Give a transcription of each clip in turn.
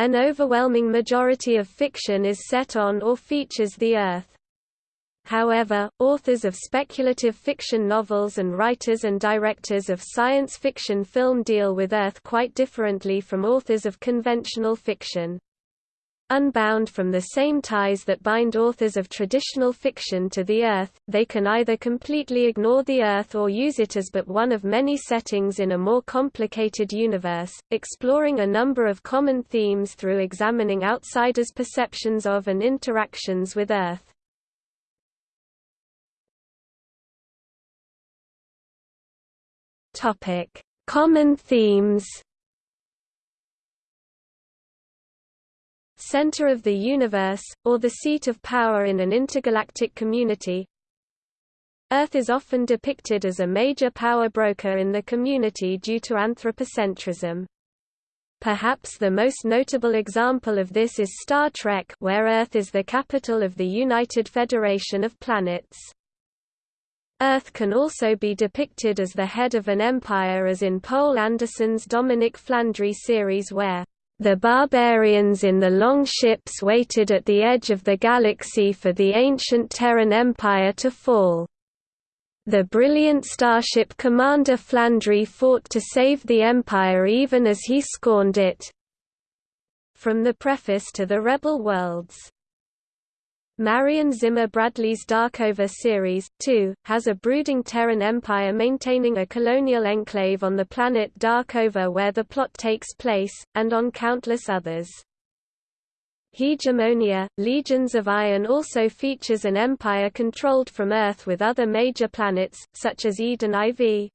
An overwhelming majority of fiction is set on or features the Earth. However, authors of speculative fiction novels and writers and directors of science fiction film deal with Earth quite differently from authors of conventional fiction. Unbound from the same ties that bind authors of traditional fiction to the Earth, they can either completely ignore the Earth or use it as but one of many settings in a more complicated universe, exploring a number of common themes through examining outsiders' perceptions of and interactions with Earth. Common themes center of the universe, or the seat of power in an intergalactic community. Earth is often depicted as a major power broker in the community due to anthropocentrism. Perhaps the most notable example of this is Star Trek where Earth is the capital of the United Federation of Planets. Earth can also be depicted as the head of an empire as in Poul Anderson's Dominic Flandry series where the barbarians in the long ships waited at the edge of the galaxy for the ancient Terran Empire to fall. The brilliant starship commander Flandry fought to save the Empire even as he scorned it. From the preface to the Rebel Worlds Marion Zimmer Bradley's Darkover series, too, has a brooding Terran empire maintaining a colonial enclave on the planet Darkover where the plot takes place, and on countless others. Hegemonia, Legions of Iron also features an empire controlled from Earth with other major planets, such as Eden IV,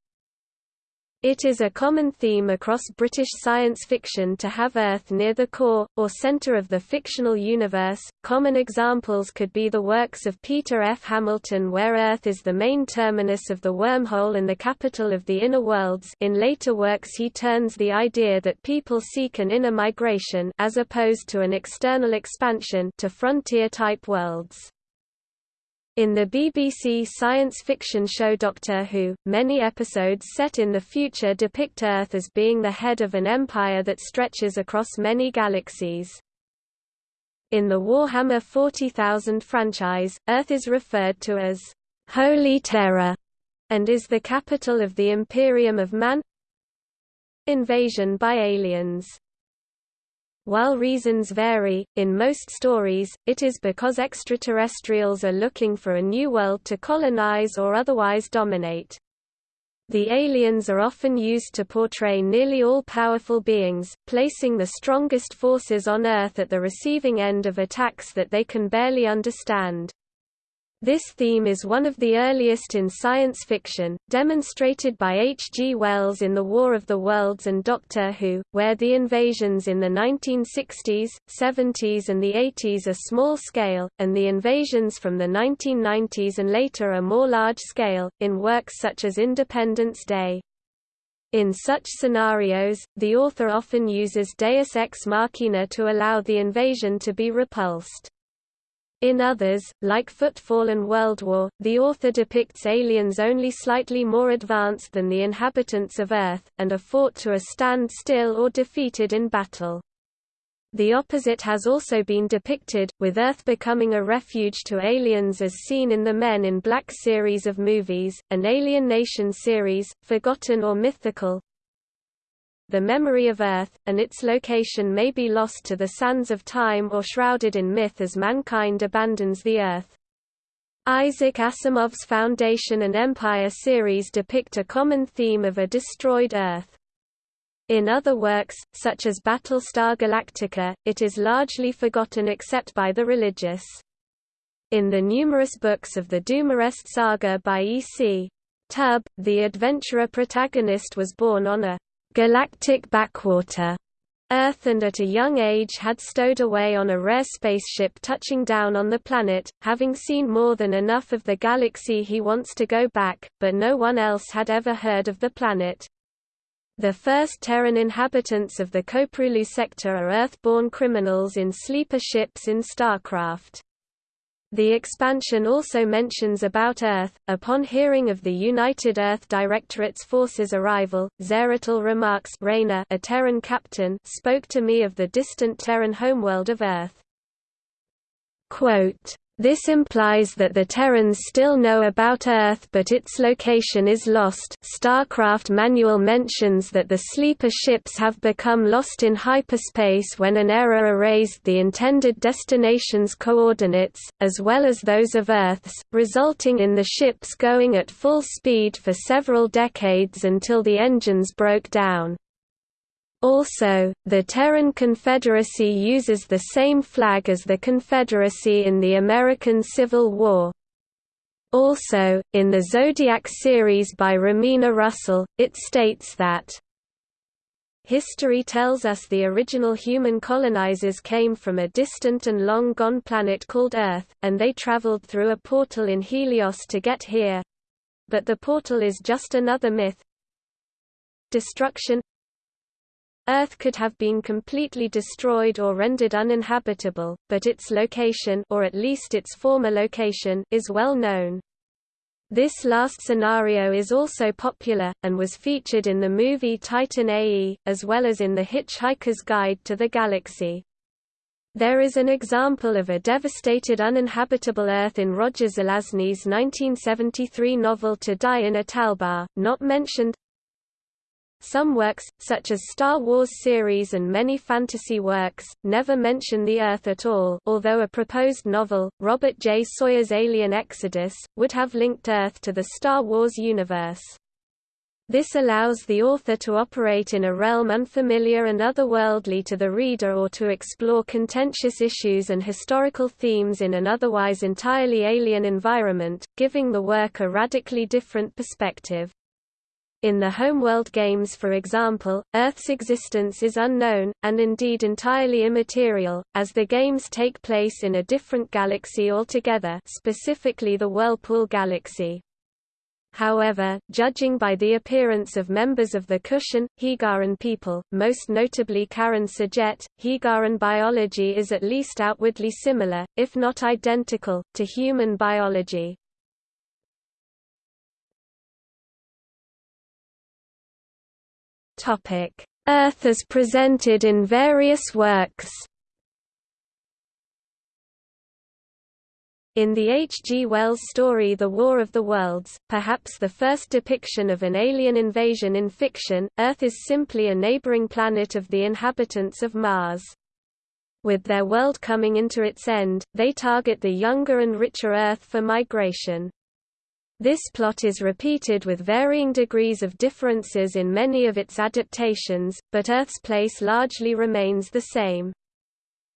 it is a common theme across British science fiction to have Earth near the core, or centre of the fictional universe. Common examples could be the works of Peter F. Hamilton where Earth is the main terminus of the wormhole and the capital of the inner worlds in later works he turns the idea that people seek an inner migration as opposed to an external expansion to frontier-type worlds. In the BBC science fiction show Doctor Who, many episodes set in the future depict Earth as being the head of an empire that stretches across many galaxies. In the Warhammer 40,000 franchise, Earth is referred to as Holy Terra and is the capital of the Imperium of Man. Invasion by aliens while reasons vary, in most stories, it is because extraterrestrials are looking for a new world to colonize or otherwise dominate. The aliens are often used to portray nearly all-powerful beings, placing the strongest forces on Earth at the receiving end of attacks that they can barely understand. This theme is one of the earliest in science fiction, demonstrated by H. G. Wells in The War of the Worlds and Doctor Who, where the invasions in the 1960s, 70s and the 80s are small-scale, and the invasions from the 1990s and later are more large-scale, in works such as Independence Day. In such scenarios, the author often uses deus ex machina to allow the invasion to be repulsed. In others, like Footfall and World War, the author depicts aliens only slightly more advanced than the inhabitants of Earth, and are fought to a standstill or defeated in battle. The opposite has also been depicted, with Earth becoming a refuge to aliens as seen in the Men in Black series of movies, an Alien Nation series, forgotten or mythical, the memory of Earth, and its location may be lost to the sands of time or shrouded in myth as mankind abandons the Earth. Isaac Asimov's Foundation and Empire series depict a common theme of a destroyed Earth. In other works, such as Battlestar Galactica, it is largely forgotten except by the religious. In the numerous books of the Dumarest saga by E.C. Tubb, the adventurer protagonist was born on a galactic backwater Earth and at a young age had stowed away on a rare spaceship touching down on the planet, having seen more than enough of the galaxy he wants to go back, but no one else had ever heard of the planet. The first Terran inhabitants of the Koprulu sector are Earth-born criminals in sleeper ships in StarCraft. The expansion also mentions about Earth. Upon hearing of the United Earth Directorate's forces' arrival, Zeratul remarks Raynor, a Terran captain, spoke to me of the distant Terran homeworld of Earth. Quote, this implies that the Terrans still know about Earth but its location is lost StarCraft manual mentions that the sleeper ships have become lost in hyperspace when an error erased the intended destination's coordinates, as well as those of Earth's, resulting in the ships going at full speed for several decades until the engines broke down. Also, the Terran Confederacy uses the same flag as the Confederacy in the American Civil War. Also, in the Zodiac series by Romina Russell, it states that History tells us the original human colonizers came from a distant and long-gone planet called Earth, and they traveled through a portal in Helios to get here. But the portal is just another myth. Destruction Earth could have been completely destroyed or rendered uninhabitable, but its location or at least its former location is well known. This last scenario is also popular, and was featured in the movie Titan AE, as well as in The Hitchhiker's Guide to the Galaxy. There is an example of a devastated uninhabitable Earth in Roger Zelazny's 1973 novel To Die in Italbar, not mentioned, some works, such as Star Wars series and many fantasy works, never mention the Earth at all although a proposed novel, Robert J. Sawyer's Alien Exodus, would have linked Earth to the Star Wars universe. This allows the author to operate in a realm unfamiliar and otherworldly to the reader or to explore contentious issues and historical themes in an otherwise entirely alien environment, giving the work a radically different perspective. In the Homeworld games for example, Earth's existence is unknown, and indeed entirely immaterial, as the games take place in a different galaxy altogether specifically the Whirlpool Galaxy. However, judging by the appearance of members of the Kushan, Hiigaran people, most notably Karan S'jet, Hiigaran biology is at least outwardly similar, if not identical, to human biology. Earth as presented in various works In the H. G. Wells story The War of the Worlds, perhaps the first depiction of an alien invasion in fiction, Earth is simply a neighboring planet of the inhabitants of Mars. With their world coming into its end, they target the younger and richer Earth for migration. This plot is repeated with varying degrees of differences in many of its adaptations, but Earth's place largely remains the same.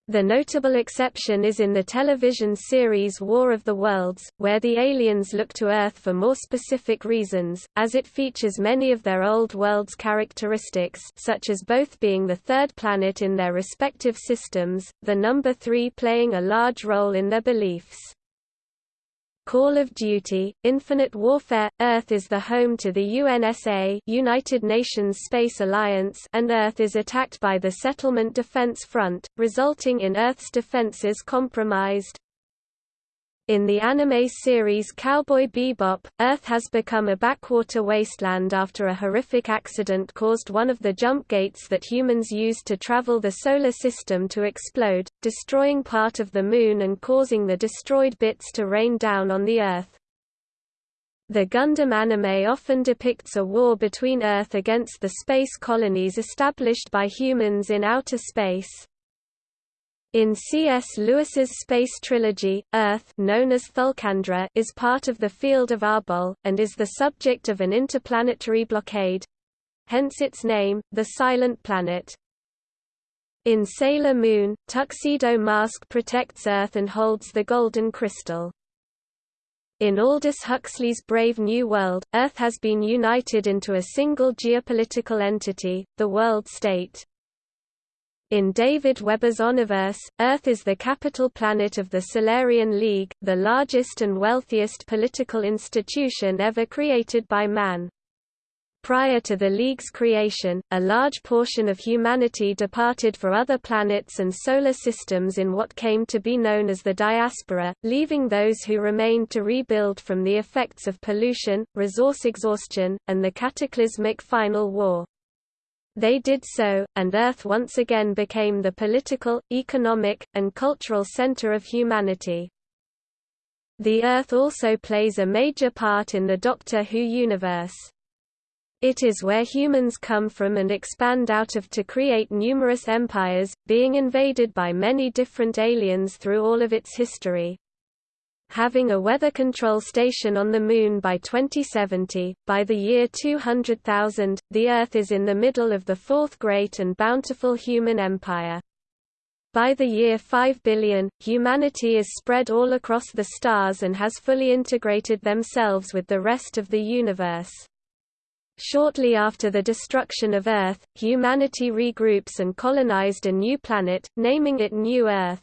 The notable exception is in the television series War of the Worlds, where the aliens look to Earth for more specific reasons, as it features many of their old world's characteristics such as both being the third planet in their respective systems, the number three playing a large role in their beliefs. Call of Duty, Infinite Warfare – Earth is the home to the UNSA United Nations Space Alliance and Earth is attacked by the Settlement Defense Front, resulting in Earth's defenses compromised. In the anime series Cowboy Bebop, Earth has become a backwater wasteland after a horrific accident caused one of the jump gates that humans used to travel the Solar System to explode, destroying part of the Moon and causing the destroyed bits to rain down on the Earth. The Gundam anime often depicts a war between Earth against the space colonies established by humans in outer space. In C.S. Lewis's space trilogy, Earth known as Thulcandra is part of the field of Arbol, and is the subject of an interplanetary blockade—hence its name, the Silent Planet. In Sailor Moon, Tuxedo Mask protects Earth and holds the Golden Crystal. In Aldous Huxley's Brave New World, Earth has been united into a single geopolitical entity, the World State. In David Weber's Honorverse, Earth is the capital planet of the Solarian League, the largest and wealthiest political institution ever created by man. Prior to the League's creation, a large portion of humanity departed for other planets and solar systems in what came to be known as the diaspora, leaving those who remained to rebuild from the effects of pollution, resource exhaustion, and the cataclysmic final war. They did so, and Earth once again became the political, economic, and cultural center of humanity. The Earth also plays a major part in the Doctor Who universe. It is where humans come from and expand out of to create numerous empires, being invaded by many different aliens through all of its history. Having a weather control station on the Moon by 2070, by the year 200,000, the Earth is in the middle of the fourth great and bountiful human empire. By the year 5 billion, humanity is spread all across the stars and has fully integrated themselves with the rest of the universe. Shortly after the destruction of Earth, humanity regroups and colonized a new planet, naming it New Earth.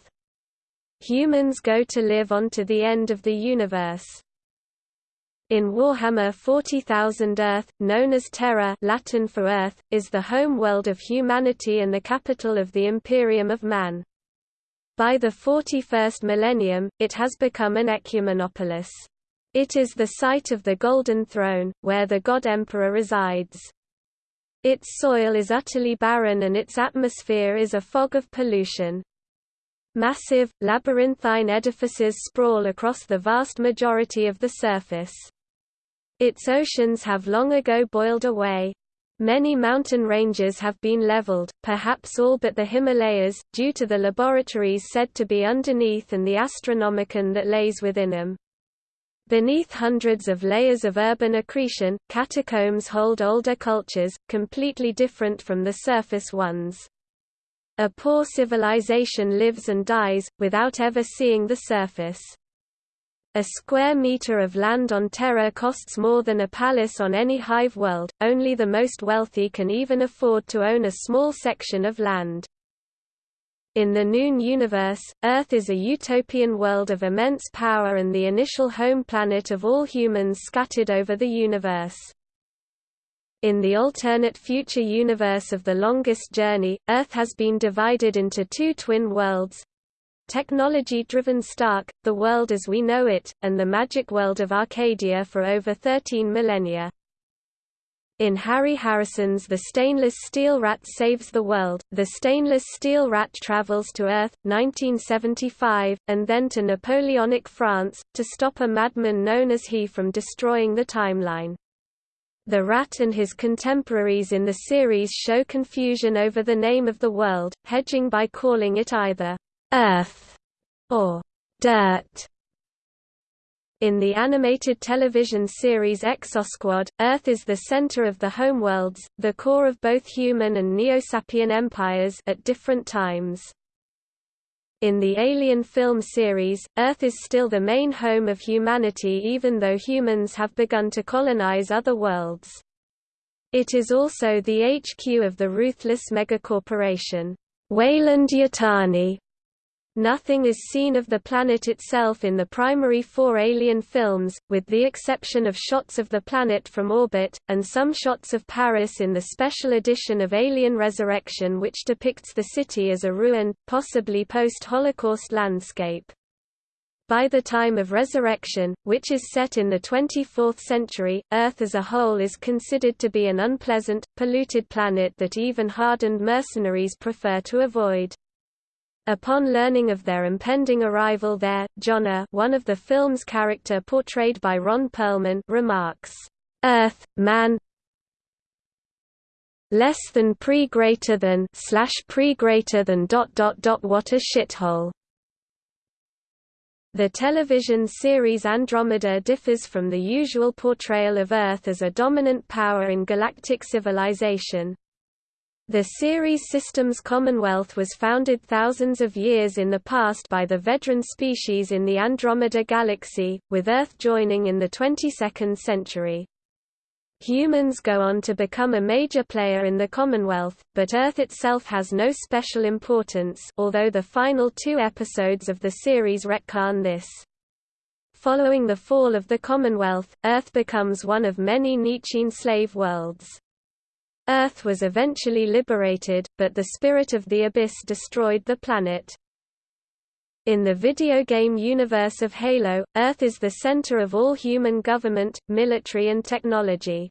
Humans go to live on to the end of the universe. In Warhammer 40,000 Earth, known as Terra Latin for Earth, is the home world of humanity and the capital of the Imperium of Man. By the 41st millennium, it has become an ecumenopolis. It is the site of the Golden Throne, where the God Emperor resides. Its soil is utterly barren and its atmosphere is a fog of pollution. Massive, labyrinthine edifices sprawl across the vast majority of the surface. Its oceans have long ago boiled away. Many mountain ranges have been leveled, perhaps all but the Himalayas, due to the laboratories said to be underneath and the Astronomicon that lays within them. Beneath hundreds of layers of urban accretion, catacombs hold older cultures, completely different from the surface ones. A poor civilization lives and dies, without ever seeing the surface. A square meter of land on Terra costs more than a palace on any hive world, only the most wealthy can even afford to own a small section of land. In the Noon universe, Earth is a utopian world of immense power and the initial home planet of all humans scattered over the universe. In the alternate future universe of The Longest Journey, Earth has been divided into two twin worlds. Technology-driven Stark, the world as we know it, and the magic world of Arcadia for over 13 millennia. In Harry Harrison's The Stainless Steel Rat Saves the World, the stainless steel rat travels to Earth, 1975, and then to Napoleonic France, to stop a madman known as He from destroying the timeline. The rat and his contemporaries in the series show confusion over the name of the world, hedging by calling it either Earth or Dirt. In the animated television series Exosquad, Earth is the center of the homeworlds, the core of both human and Neo-Sapien empires at different times. In the Alien film series, Earth is still the main home of humanity even though humans have begun to colonize other worlds. It is also the HQ of the ruthless megacorporation, Weyland-Yutani, Nothing is seen of the planet itself in the primary four Alien films, with the exception of shots of the planet from orbit, and some shots of Paris in the special edition of Alien Resurrection which depicts the city as a ruined, possibly post-Holocaust landscape. By the time of Resurrection, which is set in the 24th century, Earth as a whole is considered to be an unpleasant, polluted planet that even hardened mercenaries prefer to avoid. Upon learning of their impending arrival there, Johner one of the film's character portrayed by Ron Perlman remarks, "'Earth, man less than pre greater than slash pre greater than dot dot dot what a shithole." The television series Andromeda differs from the usual portrayal of Earth as a dominant power in galactic civilization, the series Systems Commonwealth was founded thousands of years in the past by the Vedran species in the Andromeda Galaxy, with Earth joining in the 22nd century. Humans go on to become a major player in the Commonwealth, but Earth itself has no special importance although the final two episodes of the series retcon this. Following the fall of the Commonwealth, Earth becomes one of many Nietzschean slave worlds. Earth was eventually liberated, but the spirit of the abyss destroyed the planet. In the video game universe of Halo, Earth is the center of all human government, military and technology.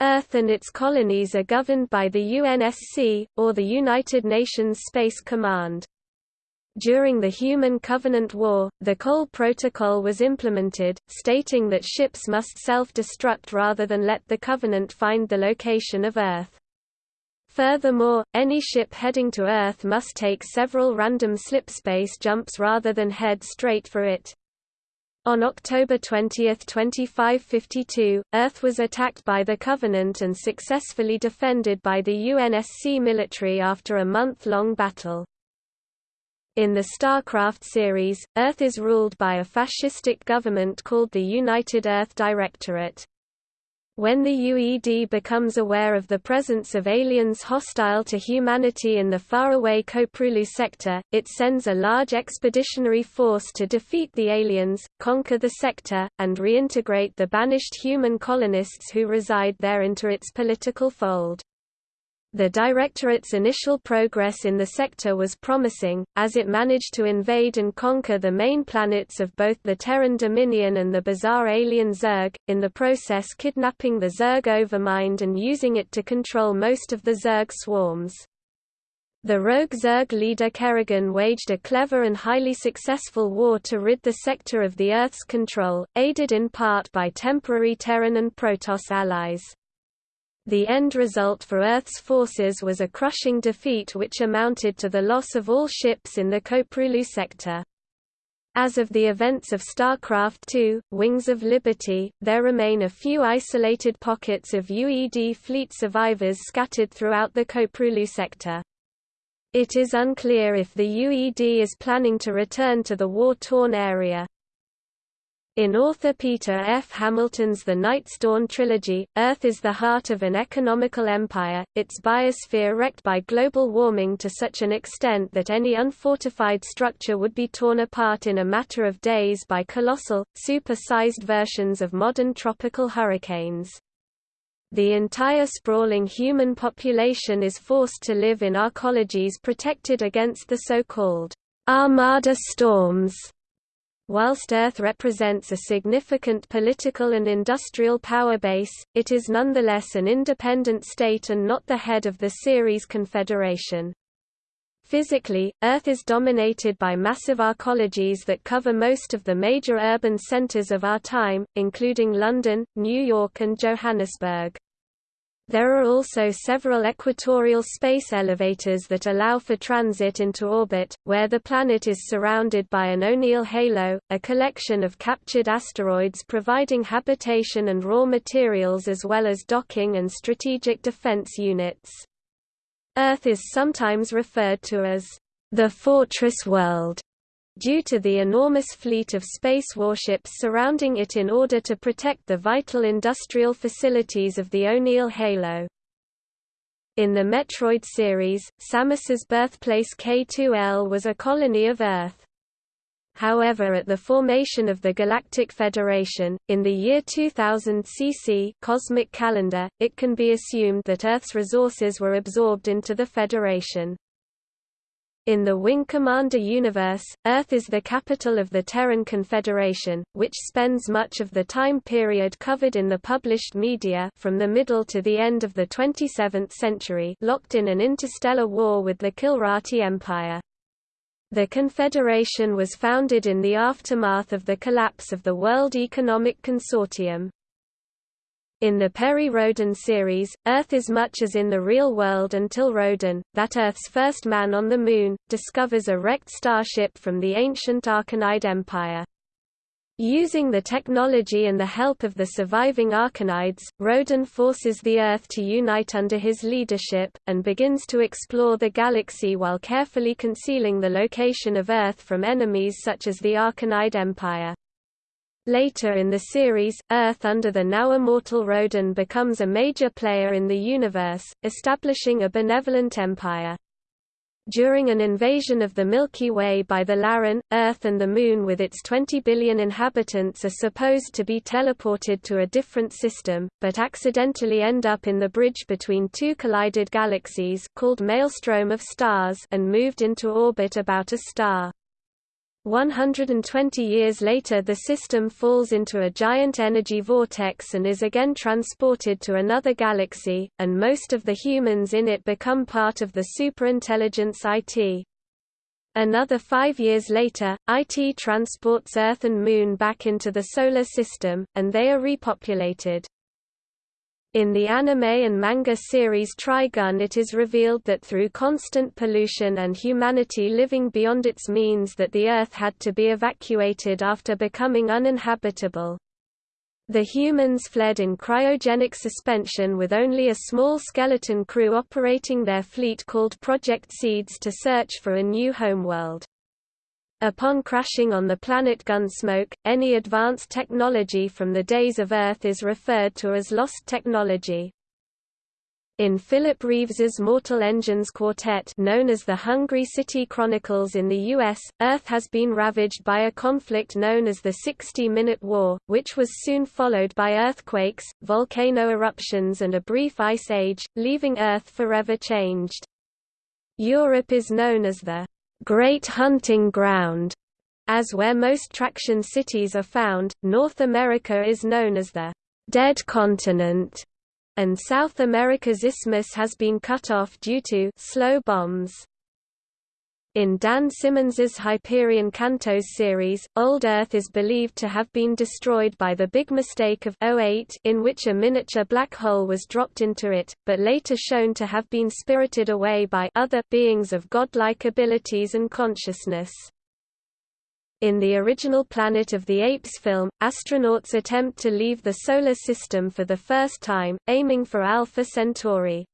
Earth and its colonies are governed by the UNSC, or the United Nations Space Command. During the Human Covenant War, the Cole Protocol was implemented, stating that ships must self-destruct rather than let the Covenant find the location of Earth. Furthermore, any ship heading to Earth must take several random slipspace jumps rather than head straight for it. On October 20, 2552, Earth was attacked by the Covenant and successfully defended by the UNSC military after a month-long battle. In the StarCraft series, Earth is ruled by a fascistic government called the United Earth Directorate. When the UED becomes aware of the presence of aliens hostile to humanity in the faraway Koprulu sector, it sends a large expeditionary force to defeat the aliens, conquer the sector, and reintegrate the banished human colonists who reside there into its political fold. The Directorate's initial progress in the sector was promising, as it managed to invade and conquer the main planets of both the Terran Dominion and the bizarre alien Zerg, in the process kidnapping the Zerg Overmind and using it to control most of the Zerg swarms. The rogue Zerg leader Kerrigan waged a clever and highly successful war to rid the sector of the Earth's control, aided in part by temporary Terran and Protoss allies. The end result for Earth's forces was a crushing defeat which amounted to the loss of all ships in the Koprulu sector. As of the events of StarCraft II, Wings of Liberty, there remain a few isolated pockets of UED fleet survivors scattered throughout the Koprulu sector. It is unclear if the UED is planning to return to the war-torn area. In author Peter F. Hamilton's The Night's Dawn trilogy, Earth is the heart of an economical empire, its biosphere wrecked by global warming to such an extent that any unfortified structure would be torn apart in a matter of days by colossal, super-sized versions of modern tropical hurricanes. The entire sprawling human population is forced to live in arcologies protected against the so-called Armada storms Whilst Earth represents a significant political and industrial power base, it is nonetheless an independent state and not the head of the Ceres Confederation. Physically, Earth is dominated by massive arcologies that cover most of the major urban centers of our time, including London, New York and Johannesburg. There are also several equatorial space elevators that allow for transit into orbit, where the planet is surrounded by an O'Neill halo, a collection of captured asteroids providing habitation and raw materials as well as docking and strategic defense units. Earth is sometimes referred to as the Fortress World due to the enormous fleet of space warships surrounding it in order to protect the vital industrial facilities of the O'Neill Halo. In the Metroid series, Samus's birthplace K2L was a colony of Earth. However at the formation of the Galactic Federation, in the year 2000 CC cosmic calendar, it can be assumed that Earth's resources were absorbed into the Federation. In the Wing Commander universe, Earth is the capital of the Terran Confederation, which spends much of the time period covered in the published media from the middle to the end of the 27th century locked in an interstellar war with the Kilrathi Empire. The Confederation was founded in the aftermath of the collapse of the World Economic Consortium. In the Perry Rhodan series, Earth is much as in the real world until Rhodan, that Earth's first man on the Moon, discovers a wrecked starship from the ancient Arkonide Empire. Using the technology and the help of the surviving Arkonides, Rhodan forces the Earth to unite under his leadership, and begins to explore the galaxy while carefully concealing the location of Earth from enemies such as the Arkonide Empire. Later in the series, Earth under the now immortal Rhodan becomes a major player in the universe, establishing a benevolent empire. During an invasion of the Milky Way by the Lyran, Earth and the Moon with its 20 billion inhabitants are supposed to be teleported to a different system, but accidentally end up in the bridge between two collided galaxies called maelstrom of stars and moved into orbit about a star. 120 years later the system falls into a giant energy vortex and is again transported to another galaxy, and most of the humans in it become part of the superintelligence IT. Another five years later, IT transports Earth and Moon back into the Solar System, and they are repopulated. In the anime and manga series Trigun it is revealed that through constant pollution and humanity living beyond its means that the Earth had to be evacuated after becoming uninhabitable. The humans fled in cryogenic suspension with only a small skeleton crew operating their fleet called Project Seeds to search for a new homeworld. Upon crashing on the planet Gunsmoke, any advanced technology from the days of Earth is referred to as lost technology. In Philip Reeves's Mortal Engines Quartet known as the Hungry City Chronicles in the U.S., Earth has been ravaged by a conflict known as the 60-Minute War, which was soon followed by earthquakes, volcano eruptions and a brief ice age, leaving Earth forever changed. Europe is known as the Great Hunting Ground, as where most traction cities are found. North America is known as the Dead Continent, and South America's isthmus has been cut off due to slow bombs. In Dan Simmons's Hyperion Cantos series, Old Earth is believed to have been destroyed by the Big Mistake of 08 in which a miniature black hole was dropped into it, but later shown to have been spirited away by other beings of godlike abilities and consciousness. In the original Planet of the Apes film, astronauts attempt to leave the Solar System for the first time, aiming for Alpha Centauri.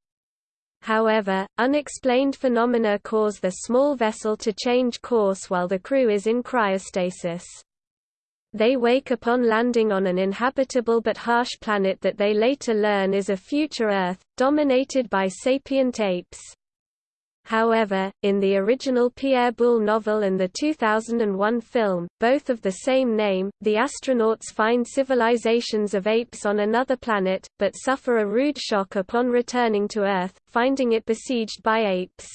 However, unexplained phenomena cause the small vessel to change course while the crew is in cryostasis. They wake upon landing on an inhabitable but harsh planet that they later learn is a future Earth, dominated by sapient apes. However, in the original Pierre Boulle novel and the 2001 film, both of the same name, the astronauts find civilizations of apes on another planet, but suffer a rude shock upon returning to Earth, finding it besieged by apes.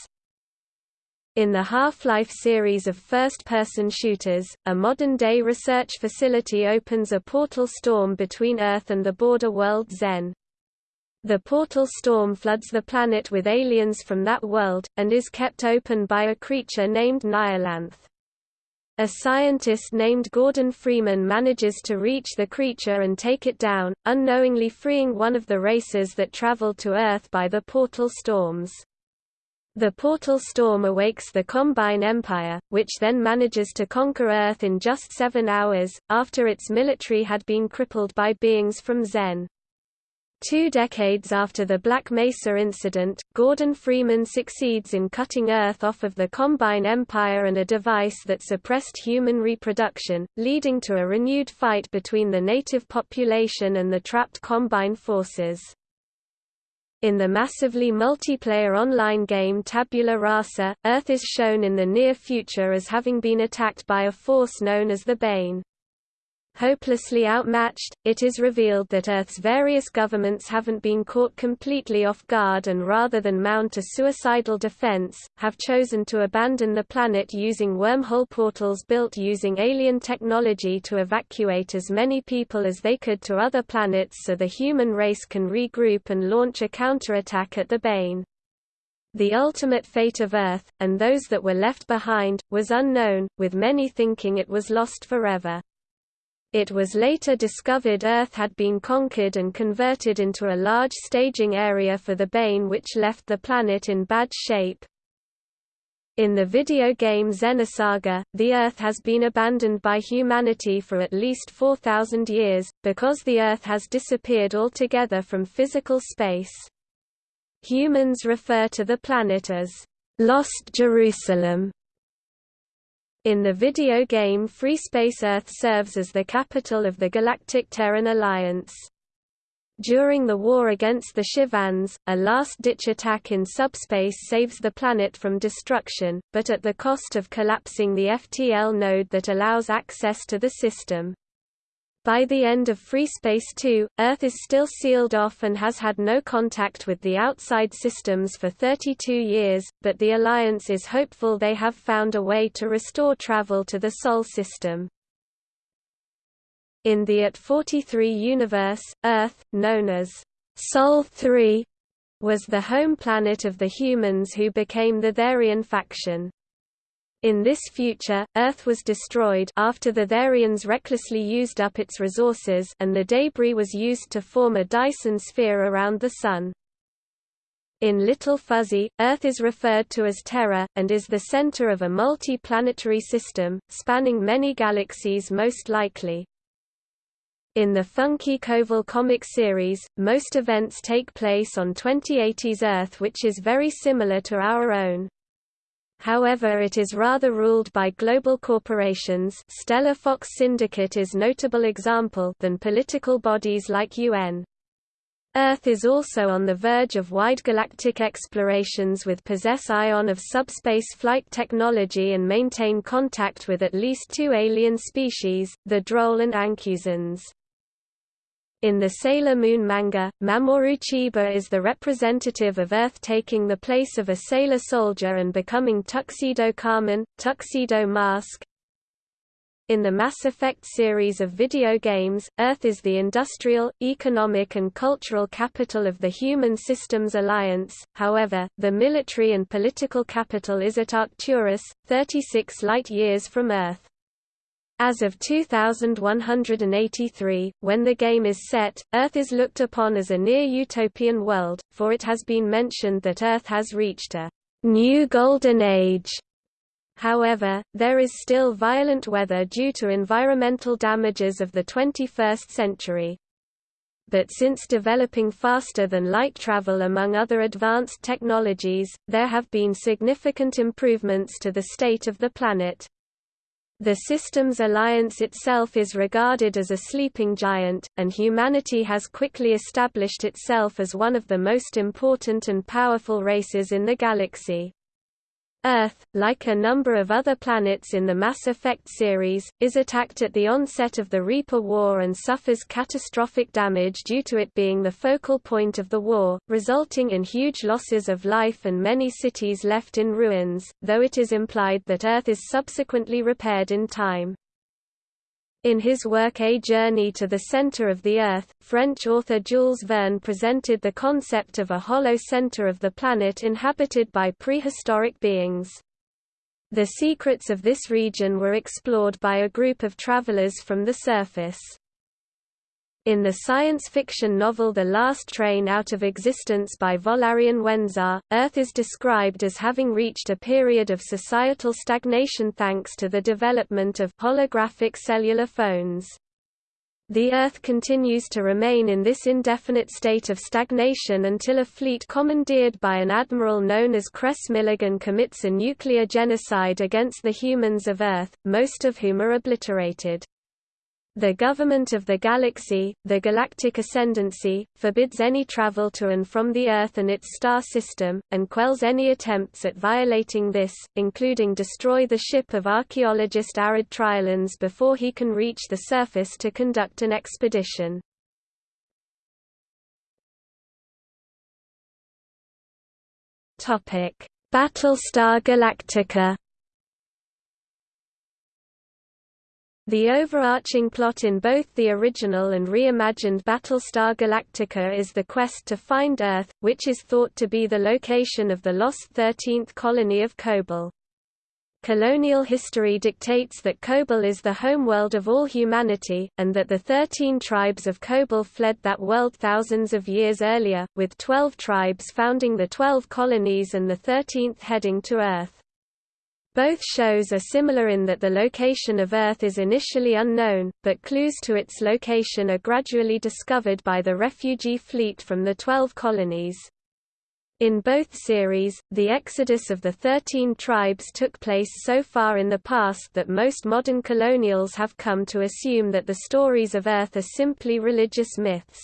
In the Half-Life series of first-person shooters, a modern-day research facility opens a portal storm between Earth and the border world Xen. The portal storm floods the planet with aliens from that world, and is kept open by a creature named Nihilanth. A scientist named Gordon Freeman manages to reach the creature and take it down, unknowingly freeing one of the races that traveled to Earth by the portal storms. The portal storm awakes the Combine Empire, which then manages to conquer Earth in just seven hours, after its military had been crippled by beings from Xen. Two decades after the Black Mesa incident, Gordon Freeman succeeds in cutting Earth off of the Combine Empire and a device that suppressed human reproduction, leading to a renewed fight between the native population and the trapped Combine forces. In the massively multiplayer online game Tabula Rasa, Earth is shown in the near future as having been attacked by a force known as the Bane. Hopelessly outmatched, it is revealed that Earth's various governments haven't been caught completely off guard and rather than mount a suicidal defense, have chosen to abandon the planet using wormhole portals built using alien technology to evacuate as many people as they could to other planets so the human race can regroup and launch a counterattack at the Bane. The ultimate fate of Earth, and those that were left behind, was unknown, with many thinking it was lost forever. It was later discovered Earth had been conquered and converted into a large staging area for the Bane which left the planet in bad shape. In the video game Xenosaga, the Earth has been abandoned by humanity for at least 4,000 years, because the Earth has disappeared altogether from physical space. Humans refer to the planet as Lost Jerusalem in the video game FreeSpace Earth serves as the capital of the Galactic Terran Alliance. During the war against the Shivans, a last-ditch attack in subspace saves the planet from destruction, but at the cost of collapsing the FTL node that allows access to the system. By the end of FreeSpace 2, Earth is still sealed off and has had no contact with the outside systems for 32 years, but the Alliance is hopeful they have found a way to restore travel to the Sol system. In the At 43 universe, Earth, known as Sol 3, was the home planet of the humans who became the Therian faction. In this future, Earth was destroyed after the Therians recklessly used up its resources and the debris was used to form a Dyson sphere around the Sun. In Little Fuzzy, Earth is referred to as Terra, and is the center of a multi-planetary system, spanning many galaxies most likely. In the Funky Koval comic series, most events take place on 2080's Earth which is very similar to our own. However it is rather ruled by global corporations Stellar Fox Syndicate is notable example than political bodies like UN. Earth is also on the verge of wide galactic explorations with possess ion of subspace flight technology and maintain contact with at least two alien species, the Droll and Ancusans. In the Sailor Moon manga, Mamoru Chiba is the representative of Earth taking the place of a sailor soldier and becoming Tuxedo Kamen, Tuxedo Mask. In the Mass Effect series of video games, Earth is the industrial, economic and cultural capital of the Human Systems Alliance, however, the military and political capital is at Arcturus, 36 light-years from Earth. As of 2183, when the game is set, Earth is looked upon as a near-utopian world, for it has been mentioned that Earth has reached a new golden age. However, there is still violent weather due to environmental damages of the 21st century. But since developing faster than light travel among other advanced technologies, there have been significant improvements to the state of the planet. The Systems Alliance itself is regarded as a sleeping giant, and humanity has quickly established itself as one of the most important and powerful races in the galaxy. Earth, like a number of other planets in the Mass Effect series, is attacked at the onset of the Reaper War and suffers catastrophic damage due to it being the focal point of the war, resulting in huge losses of life and many cities left in ruins, though it is implied that Earth is subsequently repaired in time. In his work A Journey to the Center of the Earth, French author Jules Verne presented the concept of a hollow center of the planet inhabited by prehistoric beings. The secrets of this region were explored by a group of travelers from the surface. In the science fiction novel The Last Train Out of Existence by Valérien Wenzar, Earth is described as having reached a period of societal stagnation thanks to the development of holographic cellular phones. The Earth continues to remain in this indefinite state of stagnation until a fleet commandeered by an admiral known as Cress Milligan commits a nuclear genocide against the humans of Earth, most of whom are obliterated. The government of the galaxy, the Galactic Ascendancy, forbids any travel to and from the Earth and its star system, and quells any attempts at violating this, including destroy the ship of archaeologist Arid Triolans before he can reach the surface to conduct an expedition. Battlestar Galactica The overarching plot in both the original and reimagined Battlestar Galactica is the quest to find Earth, which is thought to be the location of the lost 13th colony of Kobol. Colonial history dictates that Kobol is the homeworld of all humanity, and that the 13 tribes of Kobol fled that world thousands of years earlier, with 12 tribes founding the 12 colonies and the 13th heading to Earth. Both shows are similar in that the location of Earth is initially unknown, but clues to its location are gradually discovered by the refugee fleet from the Twelve Colonies. In both series, the exodus of the Thirteen Tribes took place so far in the past that most modern colonials have come to assume that the stories of Earth are simply religious myths.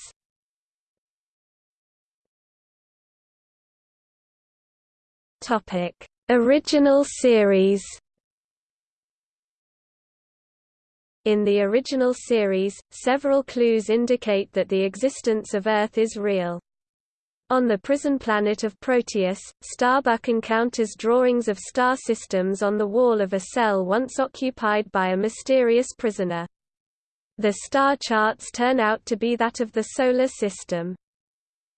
Topic Original series. In the original series, several clues indicate that the existence of Earth is real. On the prison planet of Proteus, Starbuck encounters drawings of star systems on the wall of a cell once occupied by a mysterious prisoner. The star charts turn out to be that of the Solar System.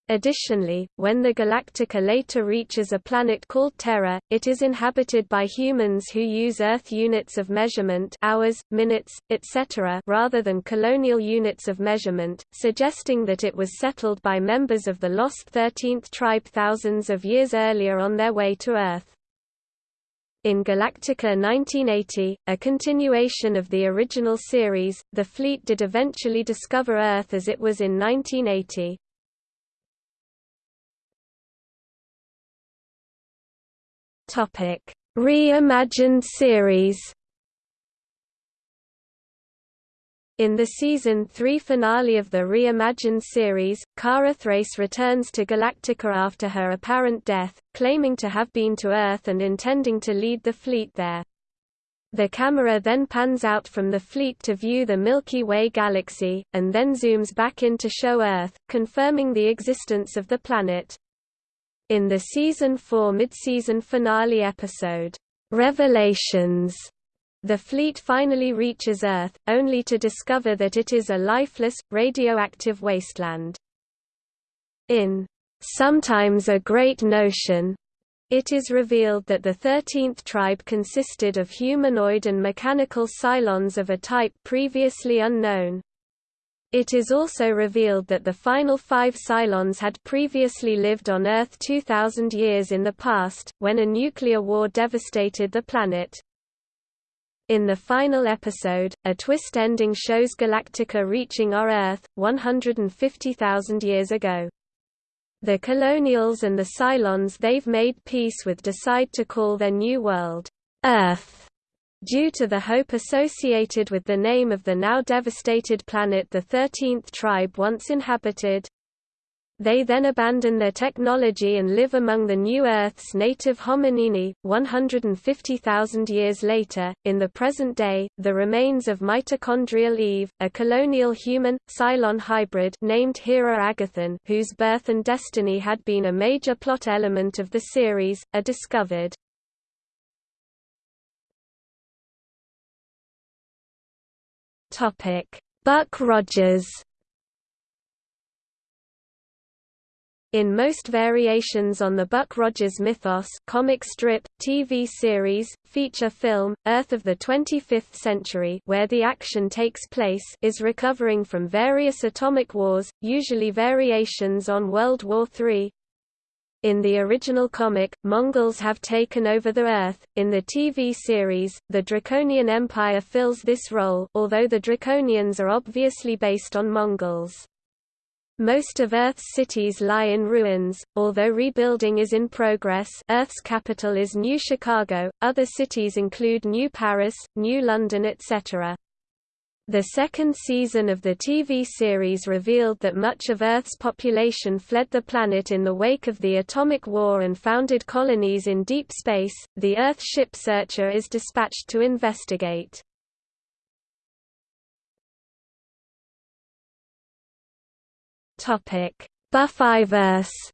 Additionally, when the Galactica later reaches a planet called Terra, it is inhabited by humans who use Earth units of measurement hours, minutes, etc. rather than colonial units of measurement, suggesting that it was settled by members of the lost 13th tribe thousands of years earlier on their way to Earth. In Galactica 1980, a continuation of the original series, the fleet did eventually discover Earth as it was in 1980. Reimagined series. In the season 3 finale of the reimagined series, Kara Thrace returns to Galactica after her apparent death, claiming to have been to Earth and intending to lead the fleet there. The camera then pans out from the fleet to view the Milky Way galaxy, and then zooms back in to show Earth, confirming the existence of the planet. In the season 4 mid-season finale episode, Revelations, the fleet finally reaches Earth, only to discover that it is a lifeless, radioactive wasteland. In Sometimes a Great Notion, it is revealed that the 13th tribe consisted of humanoid and mechanical Cylons of a type previously unknown. It is also revealed that the final five Cylons had previously lived on Earth 2,000 years in the past, when a nuclear war devastated the planet. In the final episode, a twist ending shows Galactica reaching our Earth, 150,000 years ago. The Colonials and the Cylons they've made peace with decide to call their new world, Earth. Due to the hope associated with the name of the now devastated planet the 13th tribe once inhabited, they then abandon their technology and live among the new Earth's native hominini. 150,000 years later, in the present day, the remains of mitochondrial Eve, a colonial human, Cylon hybrid named Hera Agathon whose birth and destiny had been a major plot element of the series, are discovered. Buck Rogers. In most variations on the Buck Rogers mythos comic strip, TV series, feature film, Earth of the 25th Century where the action takes place is recovering from various atomic wars, usually variations on World War III, in the original comic, Mongols have taken over the Earth. In the TV series, the Draconian Empire fills this role, although the Draconians are obviously based on Mongols. Most of Earth's cities lie in ruins, although rebuilding is in progress Earth's capital is New Chicago, other cities include New Paris, New London etc. The second season of the TV series revealed that much of Earth's population fled the planet in the wake of the atomic war and founded colonies in deep space. The Earth ship Searcher is dispatched to investigate. Topic: Buffyverse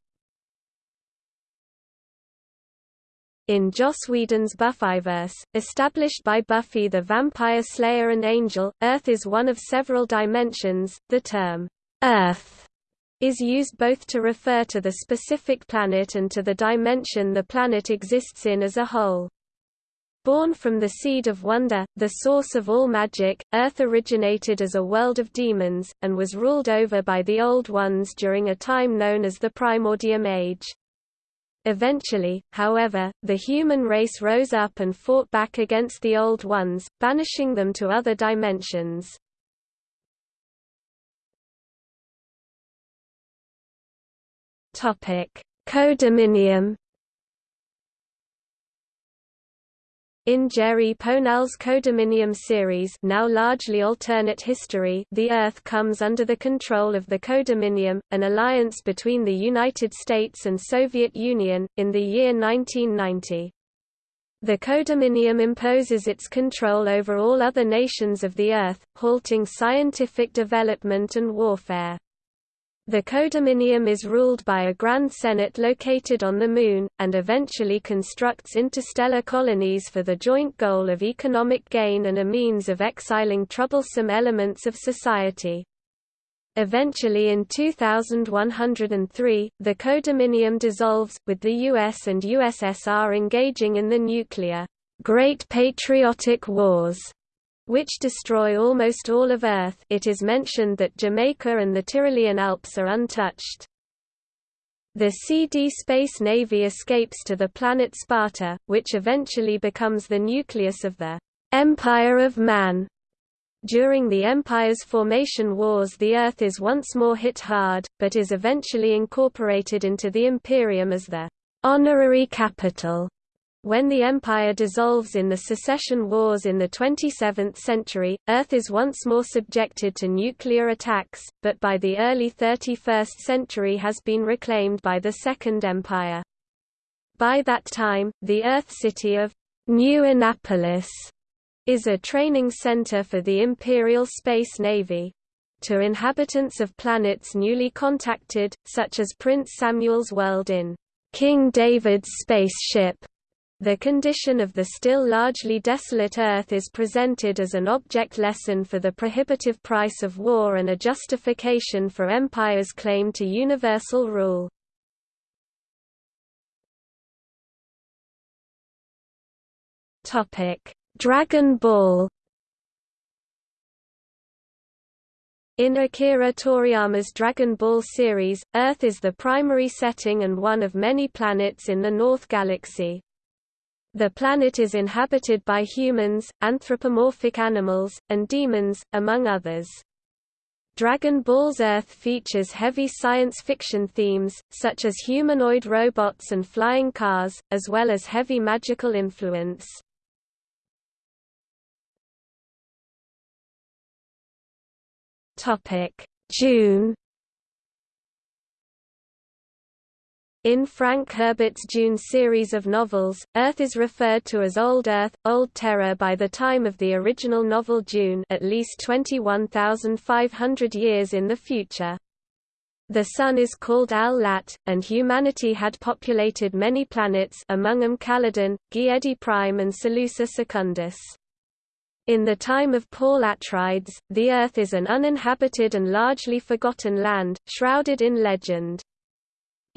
In Joss Whedon's Buffyverse, established by Buffy the Vampire Slayer and Angel, Earth is one of several dimensions. The term, Earth, is used both to refer to the specific planet and to the dimension the planet exists in as a whole. Born from the seed of wonder, the source of all magic, Earth originated as a world of demons, and was ruled over by the Old Ones during a time known as the Primordium Age. Eventually, however, the human race rose up and fought back against the Old Ones, banishing them to other dimensions. Codominium In Jerry Pournelle's Codominium series now largely alternate history the Earth comes under the control of the Codominium, an alliance between the United States and Soviet Union, in the year 1990. The Codominium imposes its control over all other nations of the Earth, halting scientific development and warfare. The Codominium is ruled by a Grand Senate located on the Moon, and eventually constructs interstellar colonies for the joint goal of economic gain and a means of exiling troublesome elements of society. Eventually in 2103, the Codominium dissolves, with the US and USSR engaging in the nuclear, Great Patriotic Wars which destroy almost all of Earth it is mentioned that Jamaica and the Tyrolean Alps are untouched. The CD Space Navy escapes to the planet Sparta, which eventually becomes the nucleus of the Empire of Man. During the Empire's formation wars the Earth is once more hit hard, but is eventually incorporated into the Imperium as the honorary capital when the empire dissolves in the secession wars in the 27th century, Earth is once more subjected to nuclear attacks, but by the early 31st century has been reclaimed by the Second Empire. By that time, the Earth city of New Annapolis is a training center for the Imperial Space Navy. To inhabitants of planets newly contacted, such as Prince Samuel's world in King David's spaceship, the condition of the still largely desolate Earth is presented as an object lesson for the prohibitive price of war and a justification for empire's claim to universal rule. Dragon Ball In Akira Toriyama's Dragon Ball series, Earth is the primary setting and one of many planets in the North Galaxy. The planet is inhabited by humans, anthropomorphic animals, and demons, among others. Dragon Ball's Earth features heavy science fiction themes, such as humanoid robots and flying cars, as well as heavy magical influence. Dune In Frank Herbert's Dune series of novels, Earth is referred to as Old Earth, Old Terra by the time of the original novel Dune at least 21,500 years in the future. The Sun is called Al-Lat, and humanity had populated many planets among them Caladan, Giedi Prime and Salusa Secundus. In the time of Paul Atreides, the Earth is an uninhabited and largely forgotten land, shrouded in legend.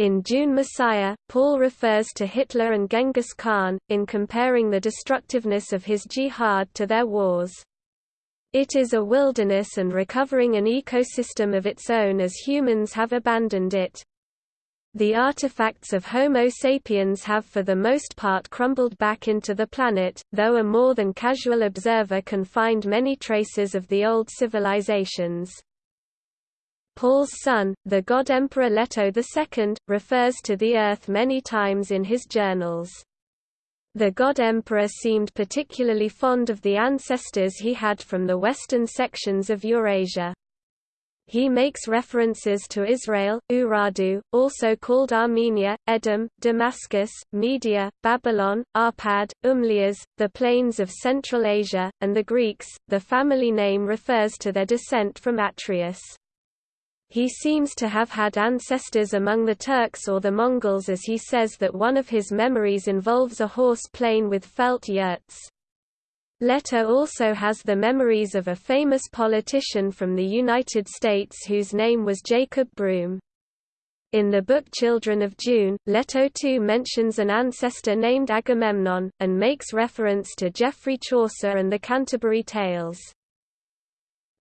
In Dune Messiah, Paul refers to Hitler and Genghis Khan, in comparing the destructiveness of his jihad to their wars. It is a wilderness and recovering an ecosystem of its own as humans have abandoned it. The artifacts of Homo sapiens have for the most part crumbled back into the planet, though a more than casual observer can find many traces of the old civilizations. Paul's son, the god Emperor Leto II, refers to the Earth many times in his journals. The god emperor seemed particularly fond of the ancestors he had from the western sections of Eurasia. He makes references to Israel, Urartu, also called Armenia, Edom, Damascus, Media, Babylon, Arpad, Umlias, the plains of Central Asia, and the Greeks. The family name refers to their descent from Atreus. He seems to have had ancestors among the Turks or the Mongols as he says that one of his memories involves a horse plain with felt yurts. Leto also has the memories of a famous politician from the United States whose name was Jacob Broom. In the book Children of Dune, Leto too mentions an ancestor named Agamemnon, and makes reference to Geoffrey Chaucer and the Canterbury Tales.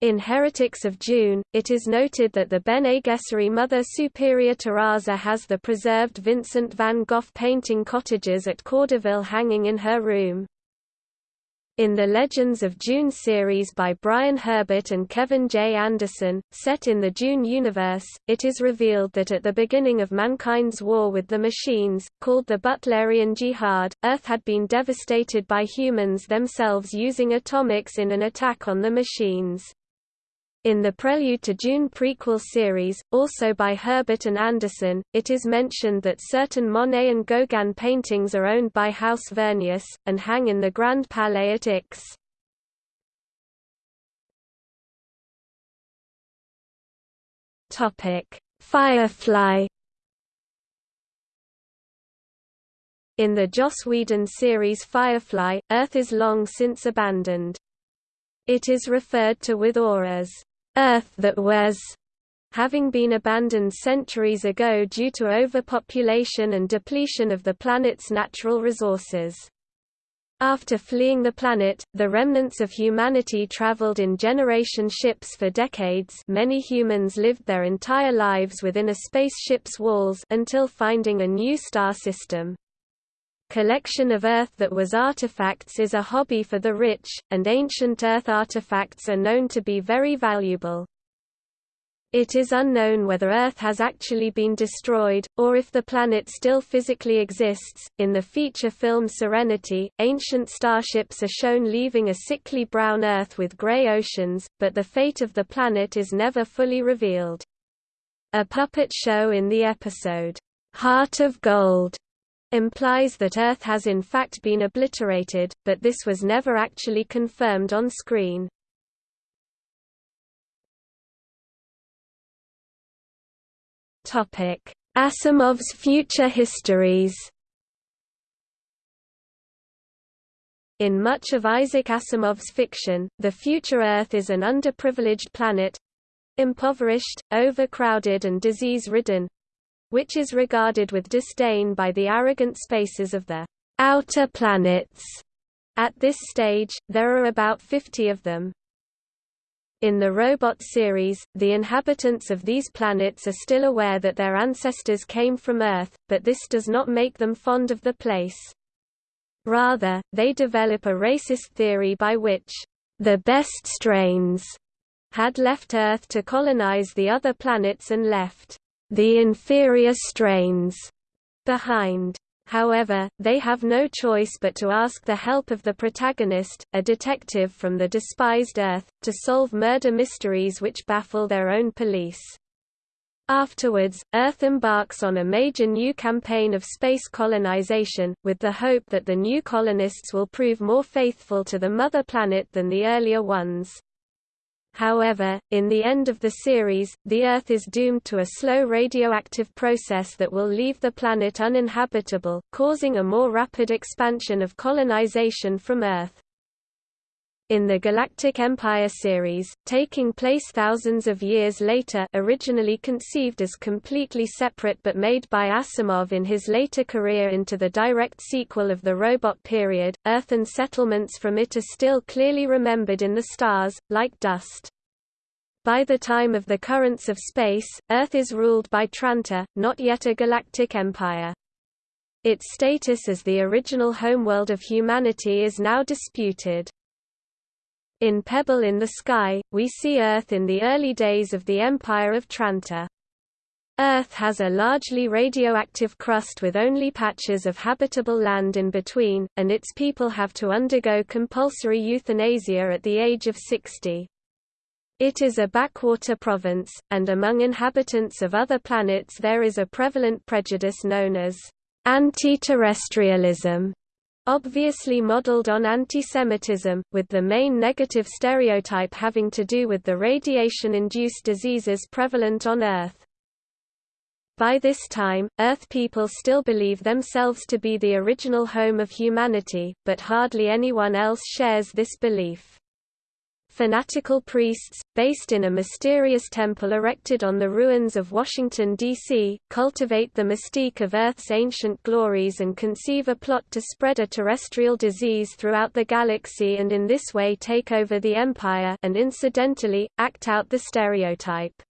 In Heretics of Dune, it is noted that the Bene Gesserit Mother Superior Taraza has the preserved Vincent van Gogh painting cottages at Cordoville hanging in her room. In the Legends of Dune series by Brian Herbert and Kevin J. Anderson, set in the Dune universe, it is revealed that at the beginning of mankind's war with the machines, called the Butlerian Jihad, Earth had been devastated by humans themselves using atomics in an attack on the machines. In the Prelude to Dune prequel series, also by Herbert and Anderson, it is mentioned that certain Monet and Gauguin paintings are owned by House Vernius, and hang in the Grand Palais at Ix. Firefly In the Joss Whedon series Firefly, Earth is long since abandoned. It is referred to with awe as Earth that was, having been abandoned centuries ago due to overpopulation and depletion of the planet's natural resources. After fleeing the planet, the remnants of humanity traveled in generation ships for decades many humans lived their entire lives within a spaceship's walls until finding a new star system. Collection of Earth that was artifacts is a hobby for the rich, and ancient Earth artifacts are known to be very valuable. It is unknown whether Earth has actually been destroyed, or if the planet still physically exists. In the feature film Serenity, ancient starships are shown leaving a sickly brown Earth with gray oceans, but the fate of the planet is never fully revealed. A puppet show in the episode, Heart of Gold, implies that Earth has in fact been obliterated, but this was never actually confirmed on screen. Asimov's future histories In much of Isaac Asimov's fiction, the future Earth is an underprivileged planet—impoverished, overcrowded and disease-ridden, which is regarded with disdain by the arrogant Spacers of the outer planets. At this stage, there are about 50 of them. In the Robot series, the inhabitants of these planets are still aware that their ancestors came from Earth, but this does not make them fond of the place. Rather, they develop a racist theory by which the best strains had left Earth to colonize the other planets and left the inferior strains behind. However, they have no choice but to ask the help of the protagonist, a detective from the despised Earth, to solve murder mysteries which baffle their own police. Afterwards, Earth embarks on a major new campaign of space colonization, with the hope that the new colonists will prove more faithful to the mother planet than the earlier ones. However, in the end of the series, the Earth is doomed to a slow radioactive process that will leave the planet uninhabitable, causing a more rapid expansion of colonization from Earth. In the Galactic Empire series, taking place thousands of years later originally conceived as completely separate but made by Asimov in his later career into the direct sequel of the Robot period, Earth and settlements from it are still clearly remembered in the stars, like dust. By the time of the currents of space, Earth is ruled by Trantor, not yet a galactic empire. Its status as the original homeworld of humanity is now disputed. In Pebble in the Sky, we see Earth in the early days of the Empire of Trantor. Earth has a largely radioactive crust with only patches of habitable land in between, and its people have to undergo compulsory euthanasia at the age of 60. It is a backwater province, and among inhabitants of other planets there is a prevalent prejudice known as anti-terrestrialism obviously modeled on antisemitism, with the main negative stereotype having to do with the radiation-induced diseases prevalent on Earth. By this time, Earth people still believe themselves to be the original home of humanity, but hardly anyone else shares this belief fanatical priests, based in a mysterious temple erected on the ruins of Washington, D.C., cultivate the mystique of Earth's ancient glories and conceive a plot to spread a terrestrial disease throughout the galaxy and in this way take over the Empire and incidentally, act out the stereotype.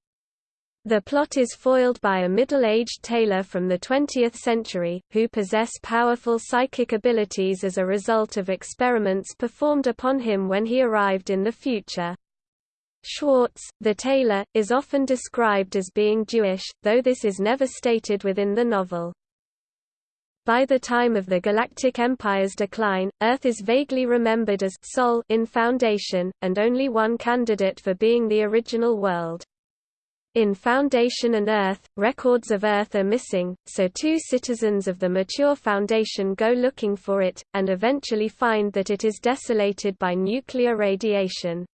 The plot is foiled by a middle-aged tailor from the 20th century, who possess powerful psychic abilities as a result of experiments performed upon him when he arrived in the future. Schwartz, the tailor, is often described as being Jewish, though this is never stated within the novel. By the time of the Galactic Empire's decline, Earth is vaguely remembered as Sol in Foundation, and only one candidate for being the original world. In Foundation and Earth, records of Earth are missing, so two citizens of the mature Foundation go looking for it, and eventually find that it is desolated by nuclear radiation.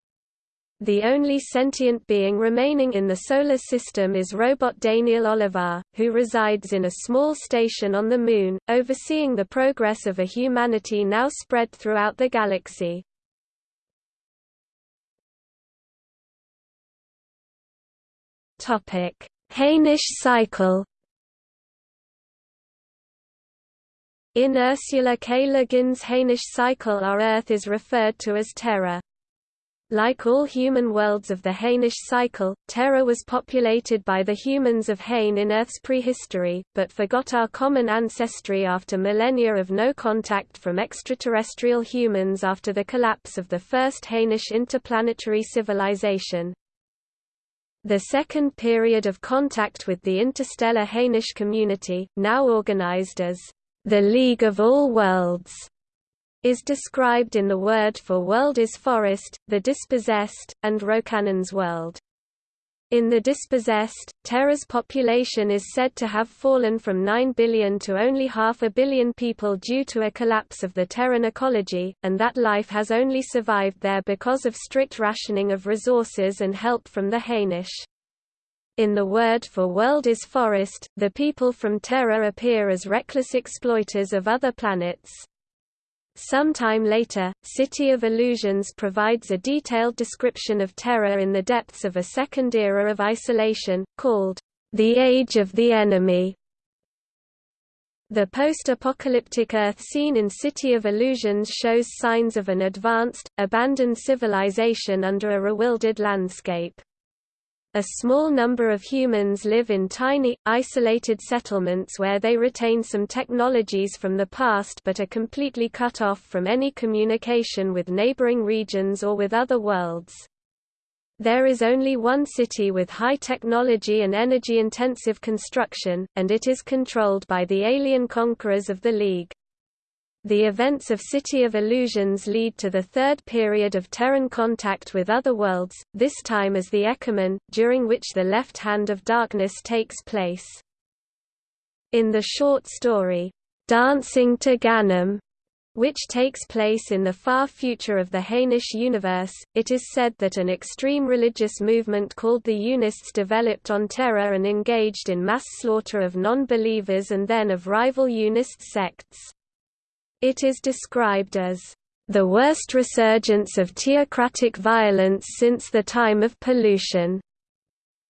The only sentient being remaining in the Solar System is robot Daneel Olivaw, who resides in a small station on the Moon, overseeing the progress of a humanity now spread throughout the galaxy. Topic: Hainish cycle. In Ursula K. Le Guin's Hainish cycle our Earth is referred to as Terra. Like all human worlds of the Hainish cycle, Terra was populated by the humans of Hain in Earth's prehistory, but forgot our common ancestry after millennia of no contact from extraterrestrial humans after the collapse of the first Hainish interplanetary civilization. The second period of contact with the interstellar Hainish community, now organized as the League of All Worlds, is described in the word for world is forest, the dispossessed, and Rocannon's world. In the dispossessed, Terra's population is said to have fallen from 9 billion to only half a billion people due to a collapse of the Terran ecology, and that life has only survived there because of strict rationing of resources and help from the Hainish. In the word for world is forest, the people from Terra appear as reckless exploiters of other planets. Sometime later, City of Illusions provides a detailed description of Terra in the depths of a second era of isolation, called the Age of the Enemy. The post-apocalyptic Earth scene in City of Illusions shows signs of an advanced, abandoned civilization under a rewilded landscape. A small number of humans live in tiny, isolated settlements where they retain some technologies from the past but are completely cut off from any communication with neighboring regions or with other worlds. There is only one city with high technology and energy-intensive construction, and it is controlled by the alien conquerors of the League. The events of City of Illusions lead to the third period of Terran contact with other worlds, this time as the Ekumen, during which the Left Hand of Darkness takes place. In the short story, Dancing to Ganam, which takes place in the far future of the Hainish universe, it is said that an extreme religious movement called the Unists developed on Terra and engaged in mass slaughter of non-believers and then of rival Unist sects. It is described as the worst resurgence of theocratic violence since the time of pollution.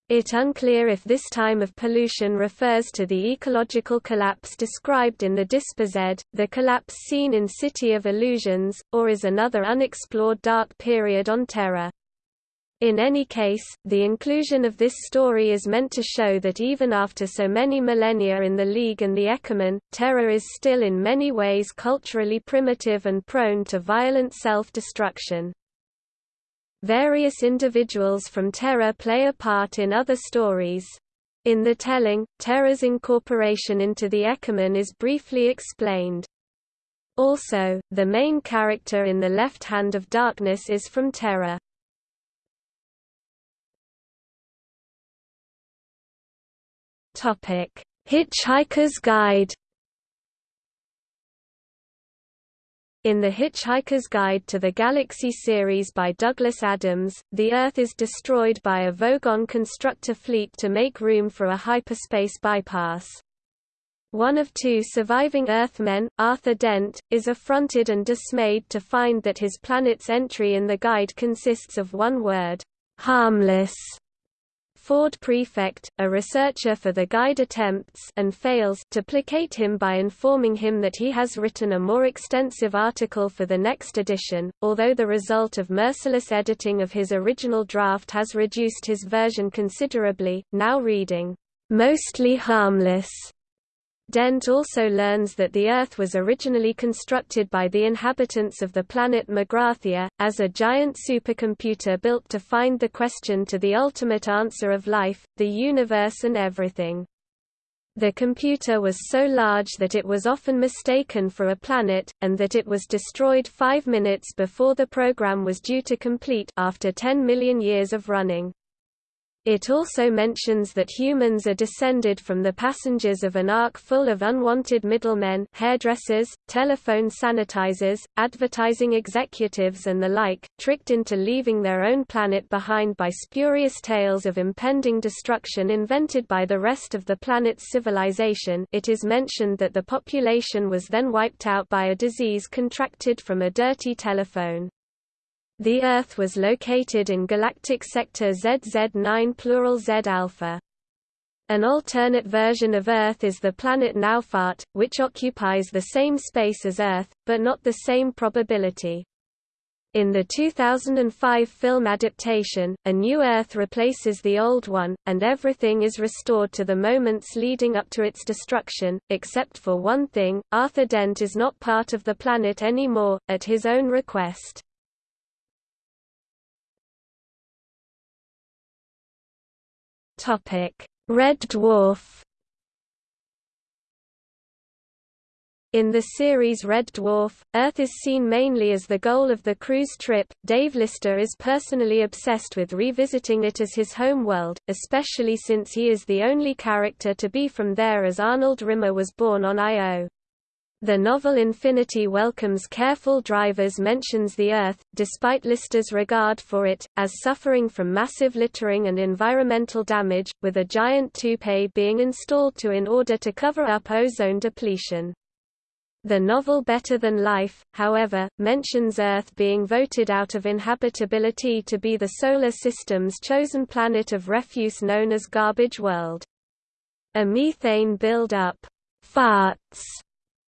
It unclear if this time of pollution refers to the ecological collapse described in the Dispossessed, the collapse seen in City of Illusions, or is another unexplored dark period on Terra. In any case, the inclusion of this story is meant to show that even after so many millennia in the League and the Ekumen, Terra is still in many ways culturally primitive and prone to violent self-destruction. Various individuals from Terra play a part in other stories. In the telling, Terra's incorporation into the Ekumen is briefly explained. Also, the main character in The Left Hand of Darkness is from Terra. Topic: Hitchhiker's Guide. In The Hitchhiker's Guide to the Galaxy series by Douglas Adams, the Earth is destroyed by a Vogon constructor fleet to make room for a hyperspace bypass. One of two surviving Earthmen, Arthur Dent, is affronted and dismayed to find that his planet's entry in the guide consists of one word, harmless, Ford Prefect, a researcher for the guide attempts and fails to placate him by informing him that he has written a more extensive article for the next edition, although the result of merciless editing of his original draft has reduced his version considerably, now reading, "...mostly harmless." Dent also learns that the Earth was originally constructed by the inhabitants of the planet Magrathea, as a giant supercomputer built to find the question to the ultimate answer of life, the universe and everything. The computer was so large that it was often mistaken for a planet, and that it was destroyed five minutes before the program was due to complete after 10 million years of running. It also mentions that humans are descended from the passengers of an ark full of unwanted middlemen hairdressers, telephone sanitizers, advertising executives and the like, tricked into leaving their own planet behind by spurious tales of impending destruction invented by the rest of the planet's civilization it is mentioned that the population was then wiped out by a disease contracted from a dirty telephone. The Earth was located in galactic sector ZZ9 plural Z alpha. An alternate version of Earth is the planet NowWhat, which occupies the same space as Earth, but not the same probability. In the 2005 film adaptation, a new Earth replaces the old one, and everything is restored to the moments leading up to its destruction, except for one thing, Arthur Dent is not part of the planet anymore, at his own request. Red Dwarf. In the series Red Dwarf, Earth is seen mainly as the goal of the cruise trip. Dave Lister is personally obsessed with revisiting it as his home world, especially since he is the only character to be from there as Arnold Rimmer was born on Io. The novel Infinity Welcomes Careful Drivers mentions the Earth, despite Lister's regard for it, as suffering from massive littering and environmental damage, with a giant toupee being installed to in order to cover up ozone depletion. The novel Better Than Life, however, mentions Earth being voted out of inhabitability to be the Solar System's chosen planet of refuse known as Garbage World. A methane build-up farts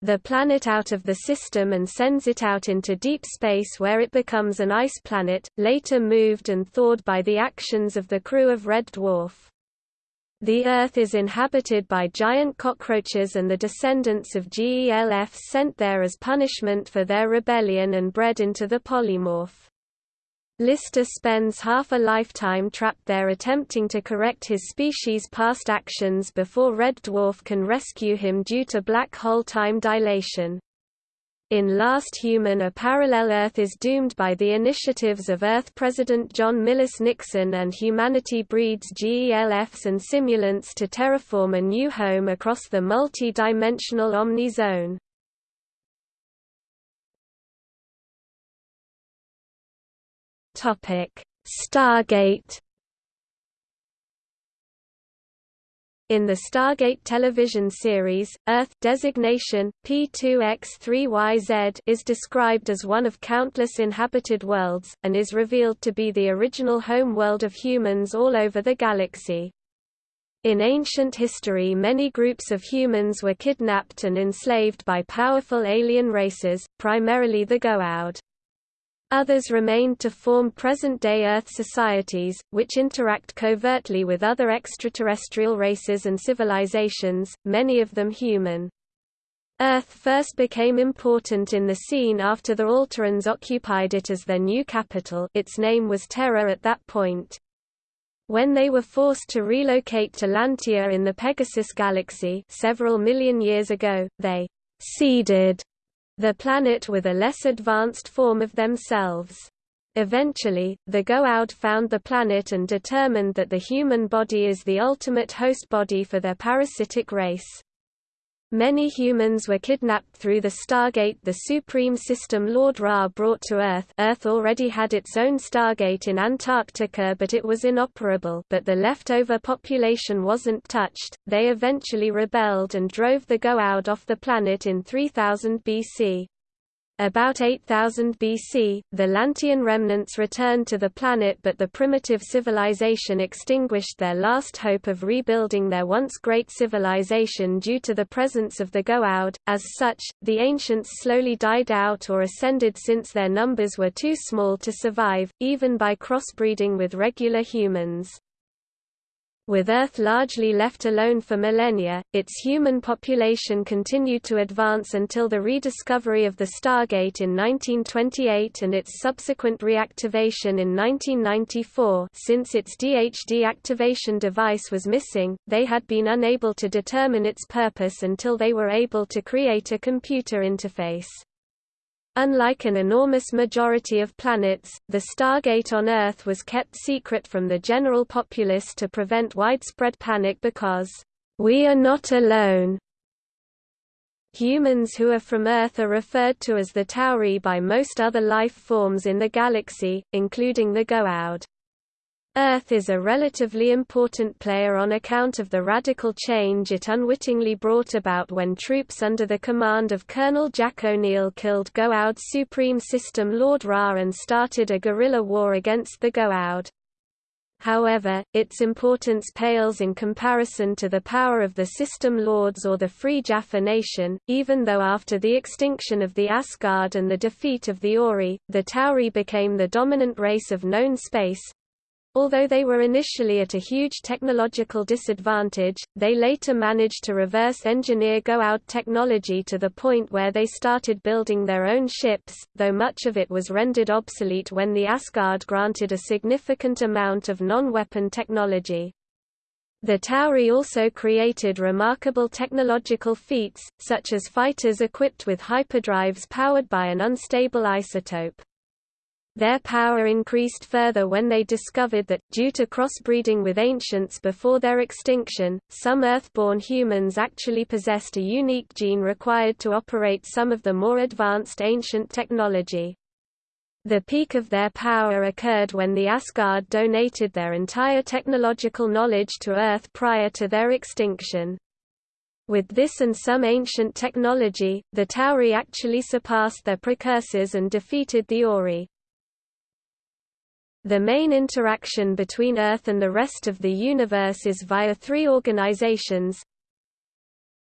the planet out of the system and sends it out into deep space where it becomes an ice planet, later moved and thawed by the actions of the crew of Red Dwarf. The Earth is inhabited by giant cockroaches and the descendants of GELF sent there as punishment for their rebellion and bred into the polymorph. Lister spends half a lifetime trapped there attempting to correct his species' past actions before Red Dwarf can rescue him due to black hole time dilation. In Last Human a parallel Earth is doomed by the initiatives of Earth President John Milhous Nixon and humanity breeds GELFs and simulants to terraform a new home across the multi-dimensional Omni Topic: Stargate In the Stargate television series, Earth designation P2X3YZ is described as one of countless inhabited worlds and is revealed to be the original home world of humans all over the galaxy. In ancient history many groups of humans were kidnapped and enslaved by powerful alien races, primarily the Goa'uld. Others remained to form present-day Earth societies, which interact covertly with other extraterrestrial races and civilizations, many of them human. Earth first became important in the scene after the Alterans occupied it as their new capital its name was Terra at that point. When they were forced to relocate to Lantia in the Pegasus galaxy several million years ago, they «seeded» the planet with a less advanced form of themselves. Eventually, the Goa'uld found the planet and determined that the human body is the ultimate host body for their parasitic race. Many humans were kidnapped through the Stargate. The Supreme System Lord Ra brought to Earth Earth already had its own Stargate in Antarctica but it was inoperable. But the leftover population wasn't touched, they eventually rebelled and drove the Goa'uld off the planet in 3000 BC. About 8000 BC, the Lantian remnants returned to the planet but the primitive civilization extinguished their last hope of rebuilding their once great civilization due to the presence of the Goa'uld. As such, the ancients slowly died out or ascended since their numbers were too small to survive, even by crossbreeding with regular humans. With Earth largely left alone for millennia, its human population continued to advance until the rediscovery of the Stargate in 1928 and its subsequent reactivation in 1994 since its DHD activation device was missing, they had been unable to determine its purpose until they were able to create a computer interface. Unlike an enormous majority of planets, the Stargate on Earth was kept secret from the general populace to prevent widespread panic because, "...we are not alone." Humans who are from Earth are referred to as the Tauri by most other life forms in the galaxy, including the Goa'uld. Earth is a relatively important player on account of the radical change it unwittingly brought about when troops under the command of Colonel Jack O'Neill killed Goa'uld Supreme System Lord Ra and started a guerrilla war against the Goa'uld. However, its importance pales in comparison to the power of the System Lords or the Free Jaffa Nation, even though after the extinction of the Asgard and the defeat of the Ori, the Tauri became the dominant race of known space, Although they were initially at a huge technological disadvantage, they later managed to reverse engineer Goa'uld technology to the point where they started building their own ships, though much of it was rendered obsolete when the Asgard granted a significant amount of non-weapon technology. The Tauri also created remarkable technological feats, such as fighters equipped with hyperdrives powered by an unstable isotope. Their power increased further when they discovered that, due to crossbreeding with ancients before their extinction, some Earthborn humans actually possessed a unique gene required to operate some of the more advanced ancient technology. The peak of their power occurred when the Asgard donated their entire technological knowledge to Earth prior to their extinction. With this and some ancient technology, the Tauri actually surpassed their precursors and defeated the Ori. The main interaction between Earth and the rest of the universe is via three organizations.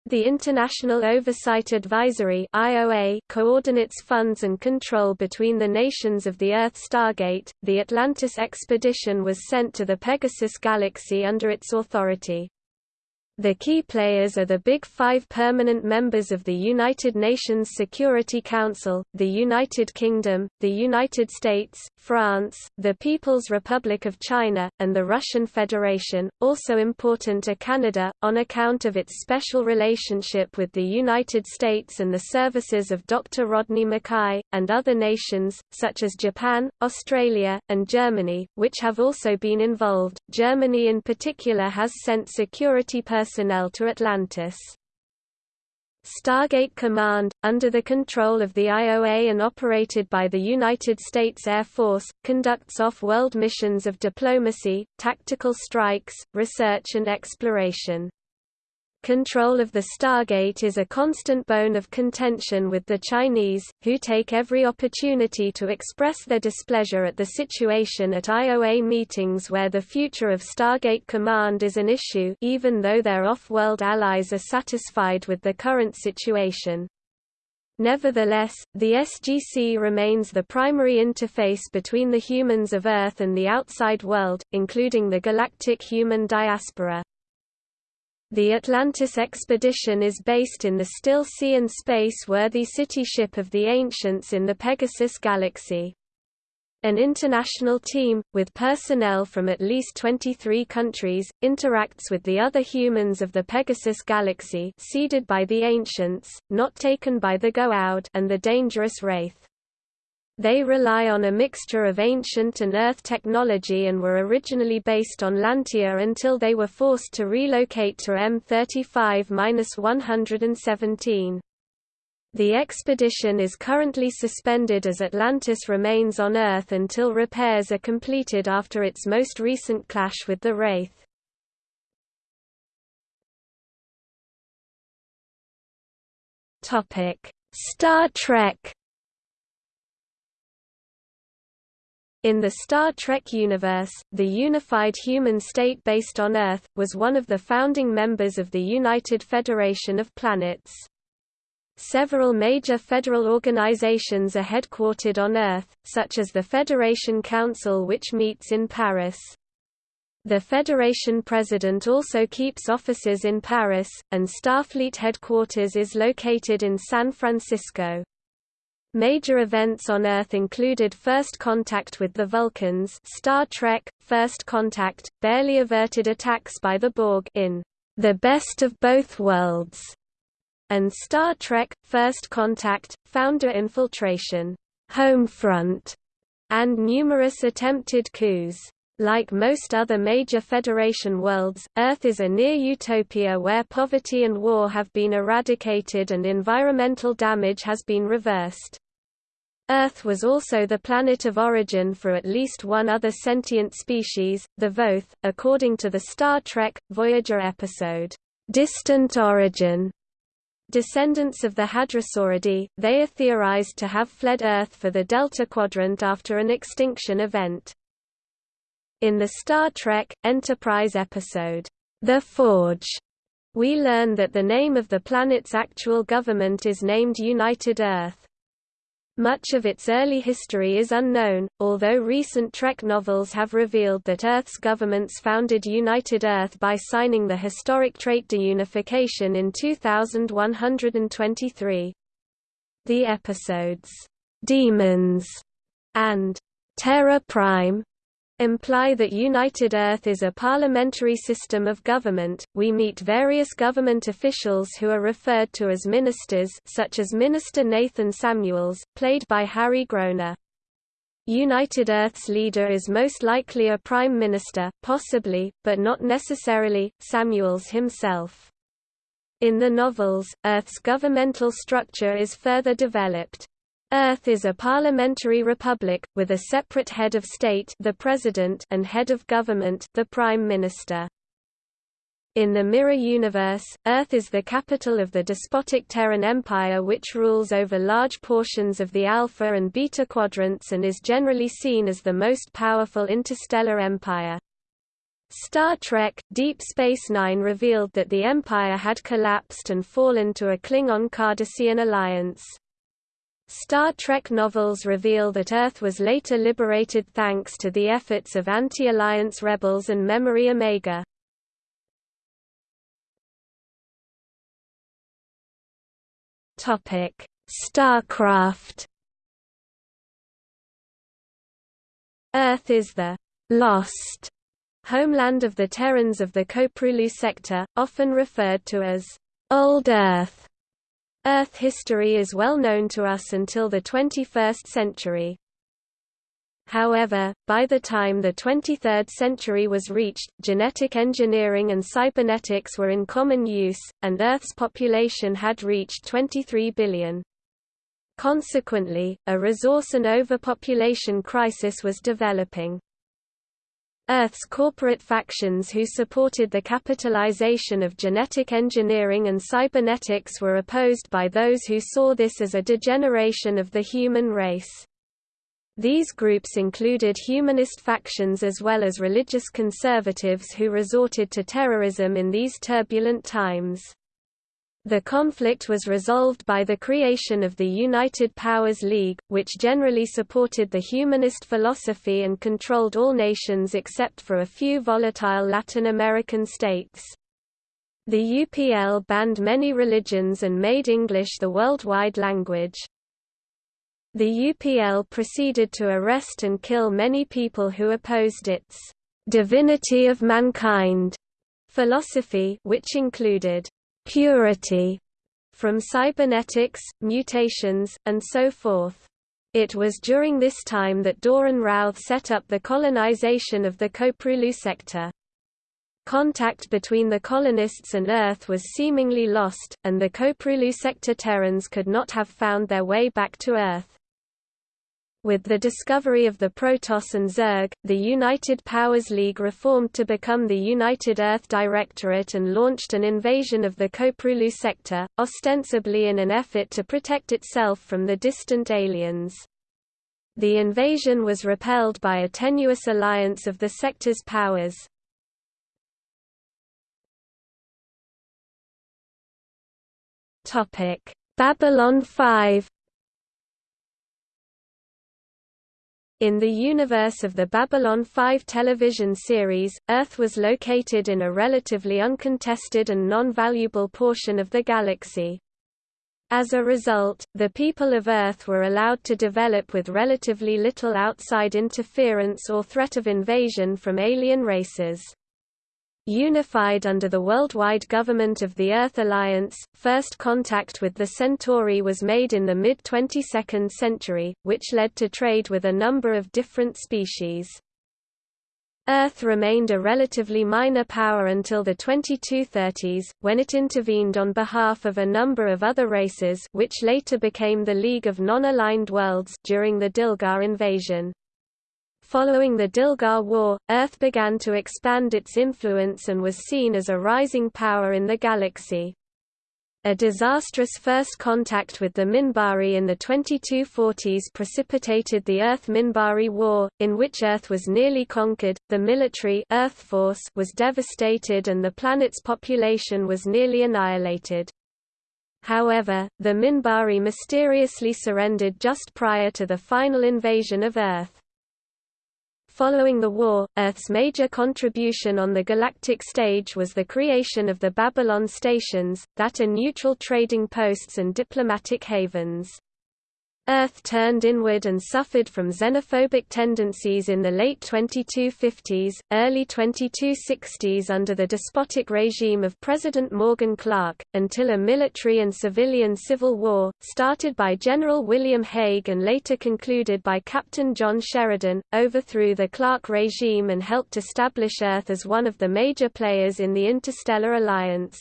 The International Oversight Advisory (IOA) coordinates funds and control between the nations of the Earth Stargate. The Atlantis expedition was sent to the Pegasus galaxy under its authority. The key players are the Big Five permanent members of the United Nations Security Council, the United Kingdom, the United States, France, the People's Republic of China, and the Russian Federation. Also important are Canada, on account of its special relationship with the United States and the services of Dr. Rodney McKay, and other nations, such as Japan, Australia, and Germany, which have also been involved. Germany in particular has sent security personnel personnel to Atlantis. Stargate Command, under the control of the IOA and operated by the United States Air Force, conducts off-world missions of diplomacy, tactical strikes, research and exploration. Control of the Stargate is a constant bone of contention with the Chinese, who take every opportunity to express their displeasure at the situation at IOA meetings where the future of Stargate Command is an issue even though their off-world allies are satisfied with the current situation. Nevertheless, the SGC remains the primary interface between the humans of Earth and the outside world, including the galactic human diaspora. The Atlantis expedition is based in the still sea and space-worthy city ship of the Ancients in the Pegasus galaxy. An international team, with personnel from at least 23 countries, interacts with the other humans of the Pegasus galaxy seeded by the Ancients, not taken by the Goa'uld and the dangerous Wraith. They rely on a mixture of ancient and Earth technology and were originally based on Lantia until they were forced to relocate to M35-117. The expedition is currently suspended as Atlantis remains on Earth until repairs are completed after its most recent clash with the Wraith. Star Trek In the Star Trek universe, the unified human state based on Earth, was one of the founding members of the United Federation of Planets. Several major federal organizations are headquartered on Earth, such as the Federation Council which meets in Paris. The Federation President also keeps offices in Paris, and Starfleet headquarters is located in San Francisco. Major events on Earth included First Contact with the Vulcans Star Trek, First Contact, barely averted attacks by the Borg in The Best of Both Worlds, and Star Trek, First Contact, Founder Infiltration, Homefront, and numerous attempted coups. Like most other major Federation worlds, Earth is a near-utopia where poverty and war have been eradicated and environmental damage has been reversed. Earth was also the planet of origin for at least one other sentient species, the Voth, according to the Star Trek, Voyager episode, "'Distant Origin". Descendants of the Hadrosauridae, they are theorized to have fled Earth for the Delta Quadrant after an extinction event. In the Star Trek, Enterprise episode, The Forge, we learn that the name of the planet's actual government is named United Earth. Much of its early history is unknown, although recent Trek novels have revealed that Earth's governments founded United Earth by signing the historic trait deunification in 2123. The episodes, "'Demons' and "'Terra Prime' imply that United Earth is a parliamentary system of government. We meet various government officials who are referred to as ministers, such as Minister Nathan Samuels, played by Harry Groener. United Earth's leader is most likely a prime minister, possibly, but not necessarily, Samuels himself. In the novels, Earth's governmental structure is further developed. Earth is a parliamentary republic, with a separate head of state the president and head of government the prime minister. In the Mirror universe, Earth is the capital of the despotic Terran Empire which rules over large portions of the Alpha and Beta quadrants and is generally seen as the most powerful interstellar empire. Star Trek – Deep Space Nine revealed that the Empire had collapsed and fallen to a Klingon-Cardassian alliance. Star Trek novels reveal that Earth was later liberated thanks to the efforts of anti-Alliance rebels and Memory Omega. Topic: Starcraft Earth is the «lost» homeland of the Terrans of the Koprulu sector, often referred to as «Old Earth» Earth history is well known to us until the 21st century. However, by the time the 23rd century was reached, genetic engineering and cybernetics were in common use, and Earth's population had reached 23 billion. Consequently, a resource and overpopulation crisis was developing. Earth's corporate factions who supported the capitalization of genetic engineering and cybernetics were opposed by those who saw this as a degeneration of the human race. These groups included humanist factions as well as religious conservatives who resorted to terrorism in these turbulent times. The conflict was resolved by the creation of the United Powers League, which generally supported the humanist philosophy and controlled all nations except for a few volatile Latin American states. The UPL banned many religions and made English the worldwide language. The UPL proceeded to arrest and kill many people who opposed its «divinity of mankind» philosophy which included purity from cybernetics, mutations, and so forth. It was during this time that Doran Routh set up the colonization of the Koprulu sector. Contact between the colonists and Earth was seemingly lost, and the Koprulu sector Terrans could not have found their way back to Earth. With the discovery of the Protoss and Zerg, the United Powers League reformed to become the United Earth Directorate and launched an invasion of the Koprulu sector, ostensibly in an effort to protect itself from the distant aliens. The invasion was repelled by a tenuous alliance of the sector's powers. Babylon 5 In the universe of the Babylon 5 television series, Earth was located in a relatively uncontested and non-valuable portion of the galaxy. As a result, the people of Earth were allowed to develop with relatively little outside interference or threat of invasion from alien races. Unified under the worldwide government of the Earth Alliance, first contact with the Centauri was made in the mid-22nd century, which led to trade with a number of different species. Earth remained a relatively minor power until the 2230s, when it intervened on behalf of a number of other races which later became the League of Non-Aligned Worlds during the Dilgar invasion. Following the Dilgar War, Earth began to expand its influence and was seen as a rising power in the galaxy. A disastrous first contact with the Minbari in the 2240s precipitated the Earth-Minbari War, in which Earth was nearly conquered, the military Earth force was devastated and the planet's population was nearly annihilated. However, the Minbari mysteriously surrendered just prior to the final invasion of Earth. Following the war, Earth's major contribution on the galactic stage was the creation of the Babylon stations, that are neutral trading posts and diplomatic havens. Earth turned inward and suffered from xenophobic tendencies in the late 2250s, early 2260s under the despotic regime of President Morgan Clark, until a military and civilian civil war, started by General William Hague and later concluded by Captain John Sheridan, overthrew the Clark regime and helped establish Earth as one of the major players in the Interstellar Alliance.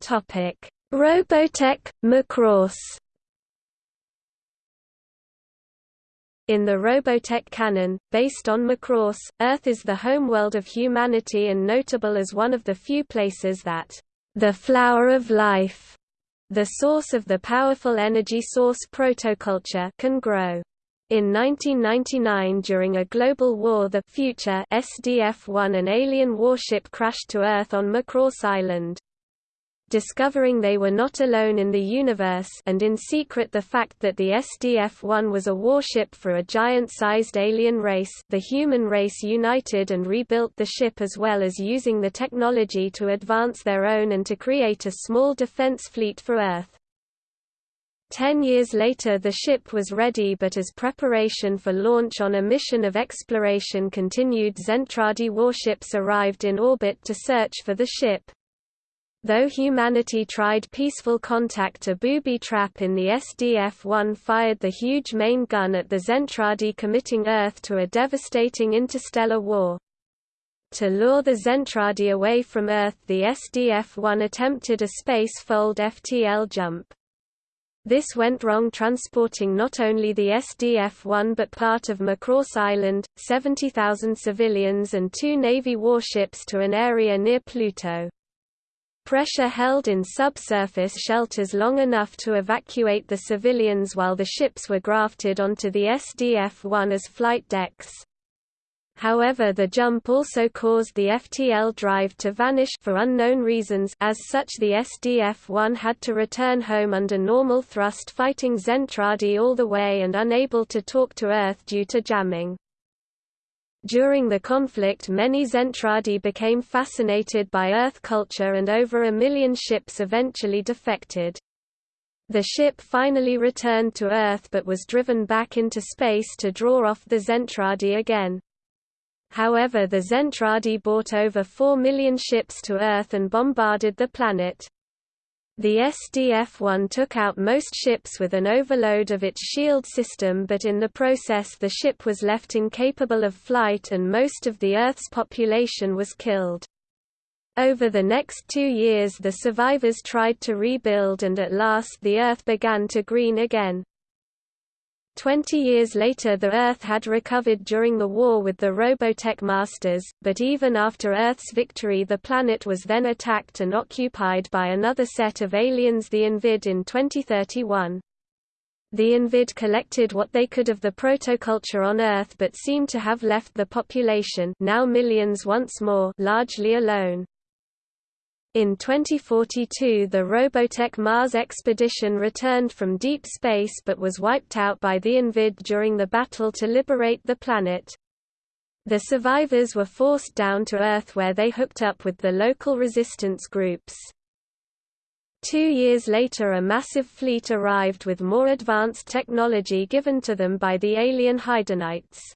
Topic: Robotech, Macross. In the Robotech canon, based on Macross, Earth is the homeworld of humanity and notable as one of the few places that the flower of life, the source of the powerful energy source protoculture, can grow. In 1999 during a global war the Future SDF-1 an alien warship crashed to Earth on Macross Island discovering they were not alone in the universe and in secret the fact that the SDF-1 was a warship for a giant-sized alien race the human race united and rebuilt the ship as well as using the technology to advance their own and to create a small defense fleet for Earth. Ten years later the ship was ready but as preparation for launch on a mission of exploration continued Zentradi warships arrived in orbit to search for the ship. Though humanity tried peaceful contact a booby trap in the SDF-1 fired the huge main gun at the Zentradi committing Earth to a devastating interstellar war. To lure the Zentradi away from Earth the SDF-1 attempted a space-fold FTL jump. This went wrong transporting not only the SDF-1 but part of Macross Island, 70,000 civilians and two Navy warships to an area near Pluto. Pressure held in subsurface shelters long enough to evacuate the civilians while the ships were grafted onto the SDF-1 as flight decks. However the jump also caused the FTL drive to vanish for unknown reasons as such the SDF-1 had to return home under normal thrust fighting Zentradi all the way and unable to talk to Earth due to jamming. During the conflict many Zentradi became fascinated by Earth culture and over a million ships eventually defected. The ship finally returned to Earth but was driven back into space to draw off the Zentradi again. However the Zentradi brought over 4 million ships to Earth and bombarded the planet. The SDF-1 took out most ships with an overload of its shield system but in the process the ship was left incapable of flight and most of the Earth's population was killed. Over the next two years the survivors tried to rebuild and at last the Earth began to green again. Twenty years later the Earth had recovered during the war with the Robotech Masters, but even after Earth's victory the planet was then attacked and occupied by another set of aliens the Invid in 2031. The Invid collected what they could of the protoculture on Earth but seemed to have left the population now millions once more largely alone. In 2042 the Robotech Mars expedition returned from deep space but was wiped out by the Invid during the battle to liberate the planet. The survivors were forced down to Earth where they hooked up with the local resistance groups. Two years later a massive fleet arrived with more advanced technology given to them by the alien Haydonites.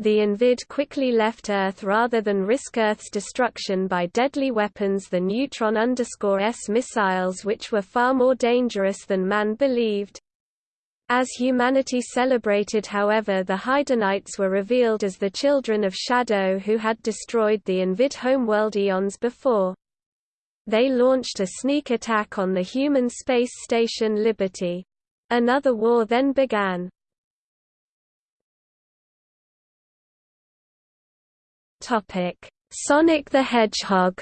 The Invid quickly left Earth rather than risk Earth's destruction by deadly weapons the Neutron-S missiles which were far more dangerous than man believed. As humanity celebrated however the Haydonites were revealed as the children of Shadow who had destroyed the Invid homeworld eons before. They launched a sneak attack on the human space station Liberty. Another war then began. Topic: Sonic the Hedgehog.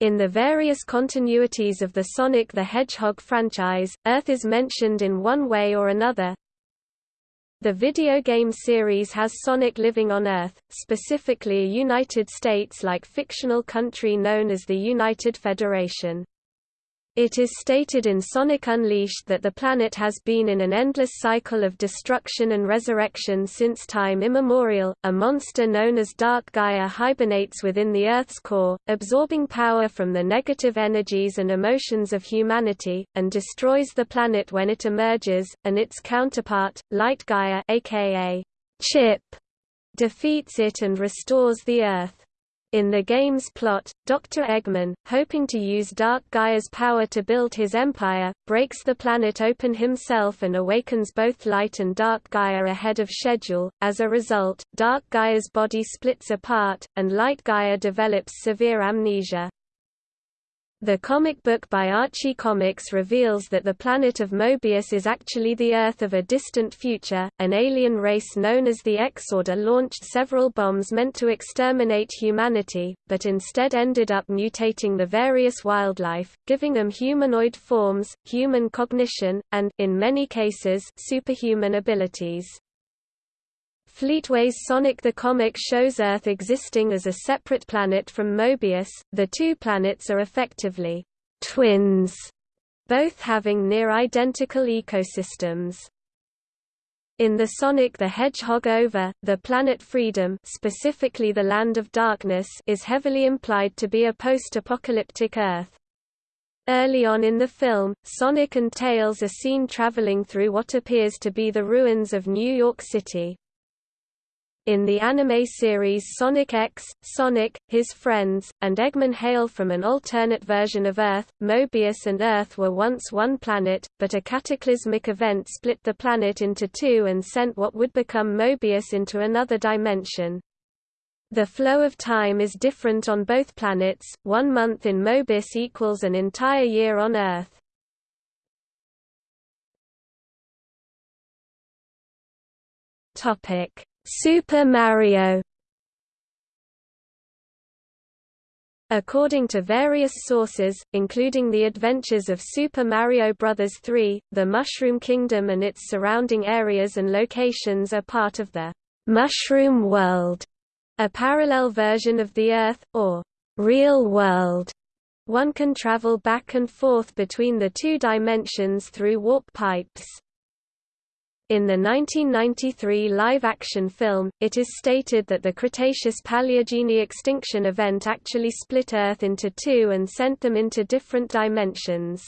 In the various continuities of the Sonic the Hedgehog franchise, Earth is mentioned in one way or another. The video game series has Sonic living on Earth, specifically a United States-like fictional country known as the United Federation. It is stated in Sonic Unleashed that the planet has been in an endless cycle of destruction and resurrection since time immemorial. A monster known as Dark Gaia hibernates within the Earth's core, absorbing power from the negative energies and emotions of humanity, and destroys the planet when it emerges, and its counterpart, Light Gaia aka Chip, defeats it and restores the Earth. In the game's plot, Dr. Eggman, hoping to use Dark Gaia's power to build his empire, breaks the planet open himself and awakens both Light and Dark Gaia ahead of schedule. As a result, Dark Gaia's body splits apart, and Light Gaia develops severe amnesia. The comic book by Archie Comics reveals that the planet of Mobius is actually the Earth of a distant future. An alien race known as the Xorda launched several bombs meant to exterminate humanity, but instead ended up mutating the various wildlife, giving them humanoid forms, human cognition, and, in many cases, superhuman abilities. Fleetway's Sonic the Comic shows Earth existing as a separate planet from Mobius. The two planets are effectively twins, both having near identical ecosystems. In the Sonic the Hedgehog OVA, the planet Freedom specifically the Land of Darkness is heavily implied to be a post-apocalyptic Earth. Early on in the film, Sonic and Tails are seen traveling through what appears to be the ruins of New York City. In the anime series Sonic X, Sonic, his friends, and Eggman hail from an alternate version of Earth. Mobius and Earth were once one planet, but a cataclysmic event split the planet into two and sent what would become Mobius into another dimension. The flow of time is different on both planets, one month in Mobius equals an entire year on Earth. Topic Super Mario According to various sources, including The Adventures of Super Mario Bros. 3, the Mushroom Kingdom and its surrounding areas and locations are part of the Mushroom World, a parallel version of the Earth, or real world. One can travel back and forth between the two dimensions through warp pipes. In the 1993 live-action film, it is stated that the Cretaceous-Paleogene extinction event actually split Earth into two and sent them into different dimensions.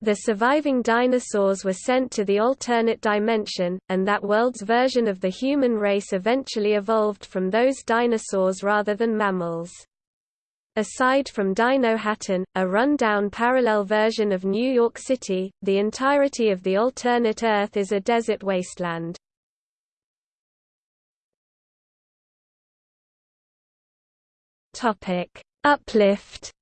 The surviving dinosaurs were sent to the alternate dimension, and that world's version of the human race eventually evolved from those dinosaurs rather than mammals. Aside from Dinohattan, a run-down parallel version of New York City, the entirety of the alternate Earth is a desert wasteland. Uplift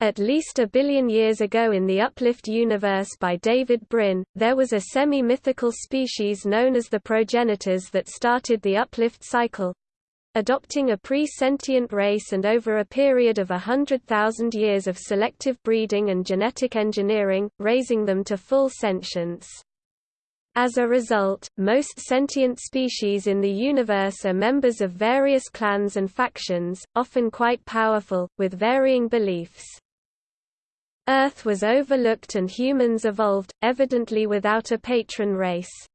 At least a billion years ago in the Uplift universe by David Brin, there was a semi-mythical species known as the progenitors that started the Uplift cycle, adopting a pre-sentient race and over a period of a hundred thousand years of selective breeding and genetic engineering, raising them to full sentience. As a result, most sentient species in the universe are members of various clans and factions, often quite powerful, with varying beliefs. Earth was overlooked and humans evolved, evidently without a patron race.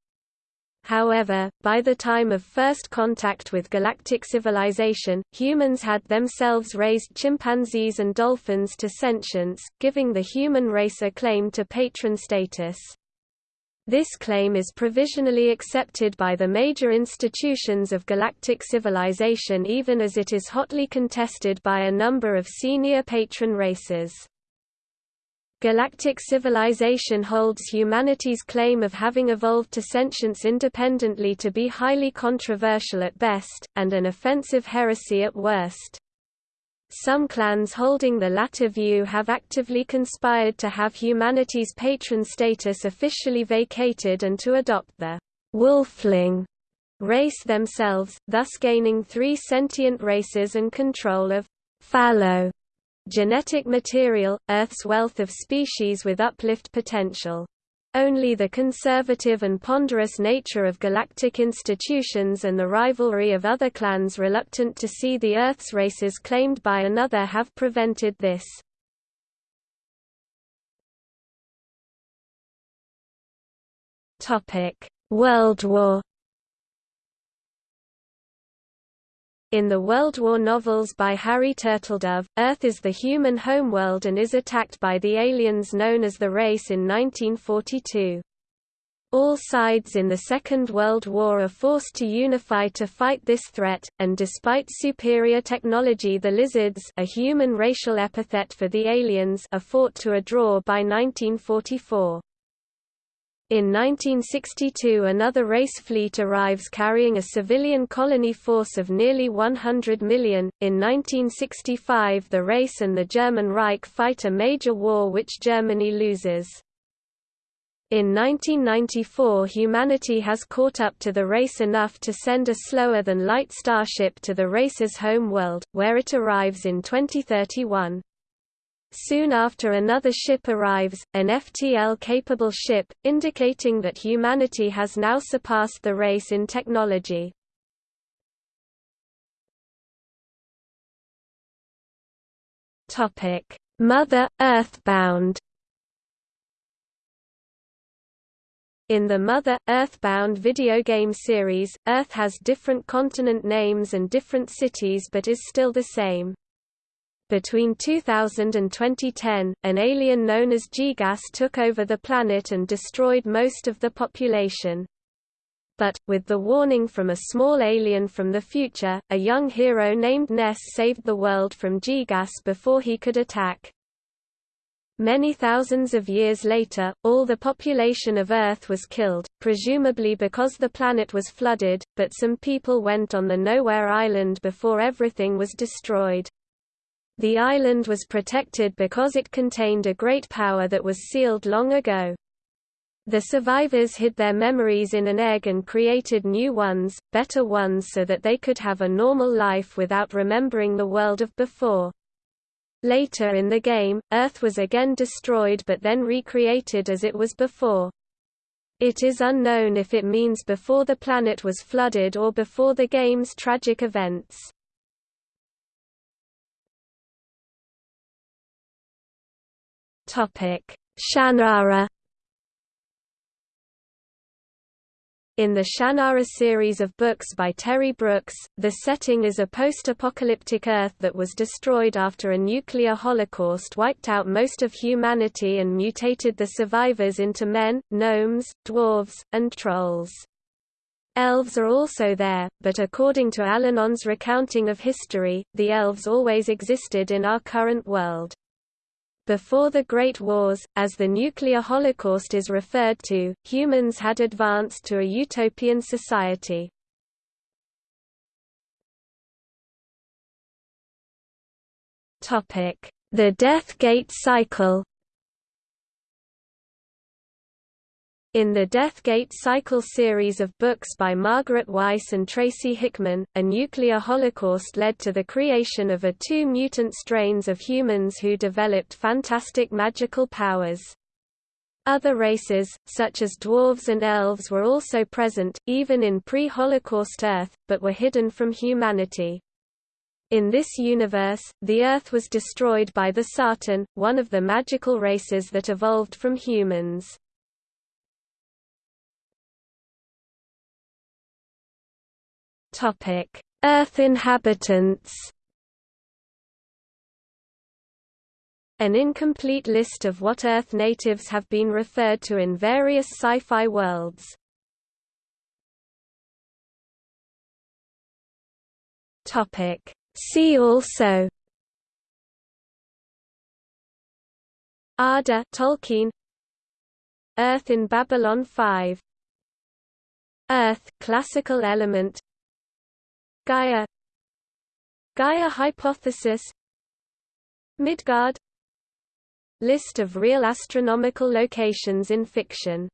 However, by the time of first contact with galactic civilization, humans had themselves raised chimpanzees and dolphins to sentience, giving the human race a claim to patron status. This claim is provisionally accepted by the major institutions of galactic civilization even as it is hotly contested by a number of senior patron races. Galactic civilization holds humanity's claim of having evolved to sentience independently to be highly controversial at best, and an offensive heresy at worst. Some clans holding the latter view have actively conspired to have humanity's patron status officially vacated and to adopt the wolfling race themselves, thus gaining three sentient races and control of fallow genetic material, Earth's wealth of species with uplift potential. Only the conservative and ponderous nature of galactic institutions and the rivalry of other clans reluctant to see the Earth's races claimed by another have prevented this. World War In the World War novels by Harry Turtledove, Earth is the human homeworld and is attacked by the aliens known as the Race in 1942. All sides in the Second World War are forced to unify to fight this threat, and despite superior technology the lizards a human racial epithet for the aliens are fought to a draw by 1944. In 1962 another race fleet arrives carrying a civilian colony force of nearly 100 million. In 1965 the race and the German Reich fight a major war which Germany loses. In 1994 humanity has caught up to the race enough to send a slower-than-light starship to the race's home world, where it arrives in 2031. Soon after another ship arrives, an FTL-capable ship, indicating that humanity has now surpassed the race in technology. Mother, Earthbound In the Mother, Earthbound video game series, Earth has different continent names and different cities but is still the same. Between 2000 and 2010, an alien known as Giygas took over the planet and destroyed most of the population. But, with the warning from a small alien from the future, a young hero named Ness saved the world from Giygas before he could attack. Many thousands of years later, all the population of Earth was killed, presumably because the planet was flooded, but some people went on the Nowhere Island before everything was destroyed. The island was protected because it contained a great power that was sealed long ago. The survivors hid their memories in an egg and created new ones, better ones so that they could have a normal life without remembering the world of before. Later in the game, Earth was again destroyed but then recreated as it was before. It is unknown if it means before the planet was flooded or before the game's tragic events. Shannara In the Shannara series of books by Terry Brooks, the setting is a post-apocalyptic Earth that was destroyed after a nuclear holocaust wiped out most of humanity and mutated the survivors into men, gnomes, dwarves, and trolls. Elves are also there, but according to Allanon's recounting of history, the elves always existed in our current world. Before the Great Wars, as the nuclear holocaust is referred to, humans had advanced to a utopian society. The Death Gate Cycle In the Deathgate Cycle series of books by Margaret Weis and Tracy Hickman, a nuclear holocaust led to the creation of a two mutant strains of humans who developed fantastic magical powers. Other races, such as dwarves and elves were also present, even in pre-Holocaust Earth, but were hidden from humanity. In this universe, the Earth was destroyed by the Sartan, one of the magical races that evolved from humans. Topic: Earth inhabitants. An incomplete list of what Earth natives have been referred to in various sci-fi worlds. Topic: See also Arda Tolkien Earth in Babylon 5 Earth classical element Gaia. Gaia hypothesis. Midgard. List of real astronomical locations in fiction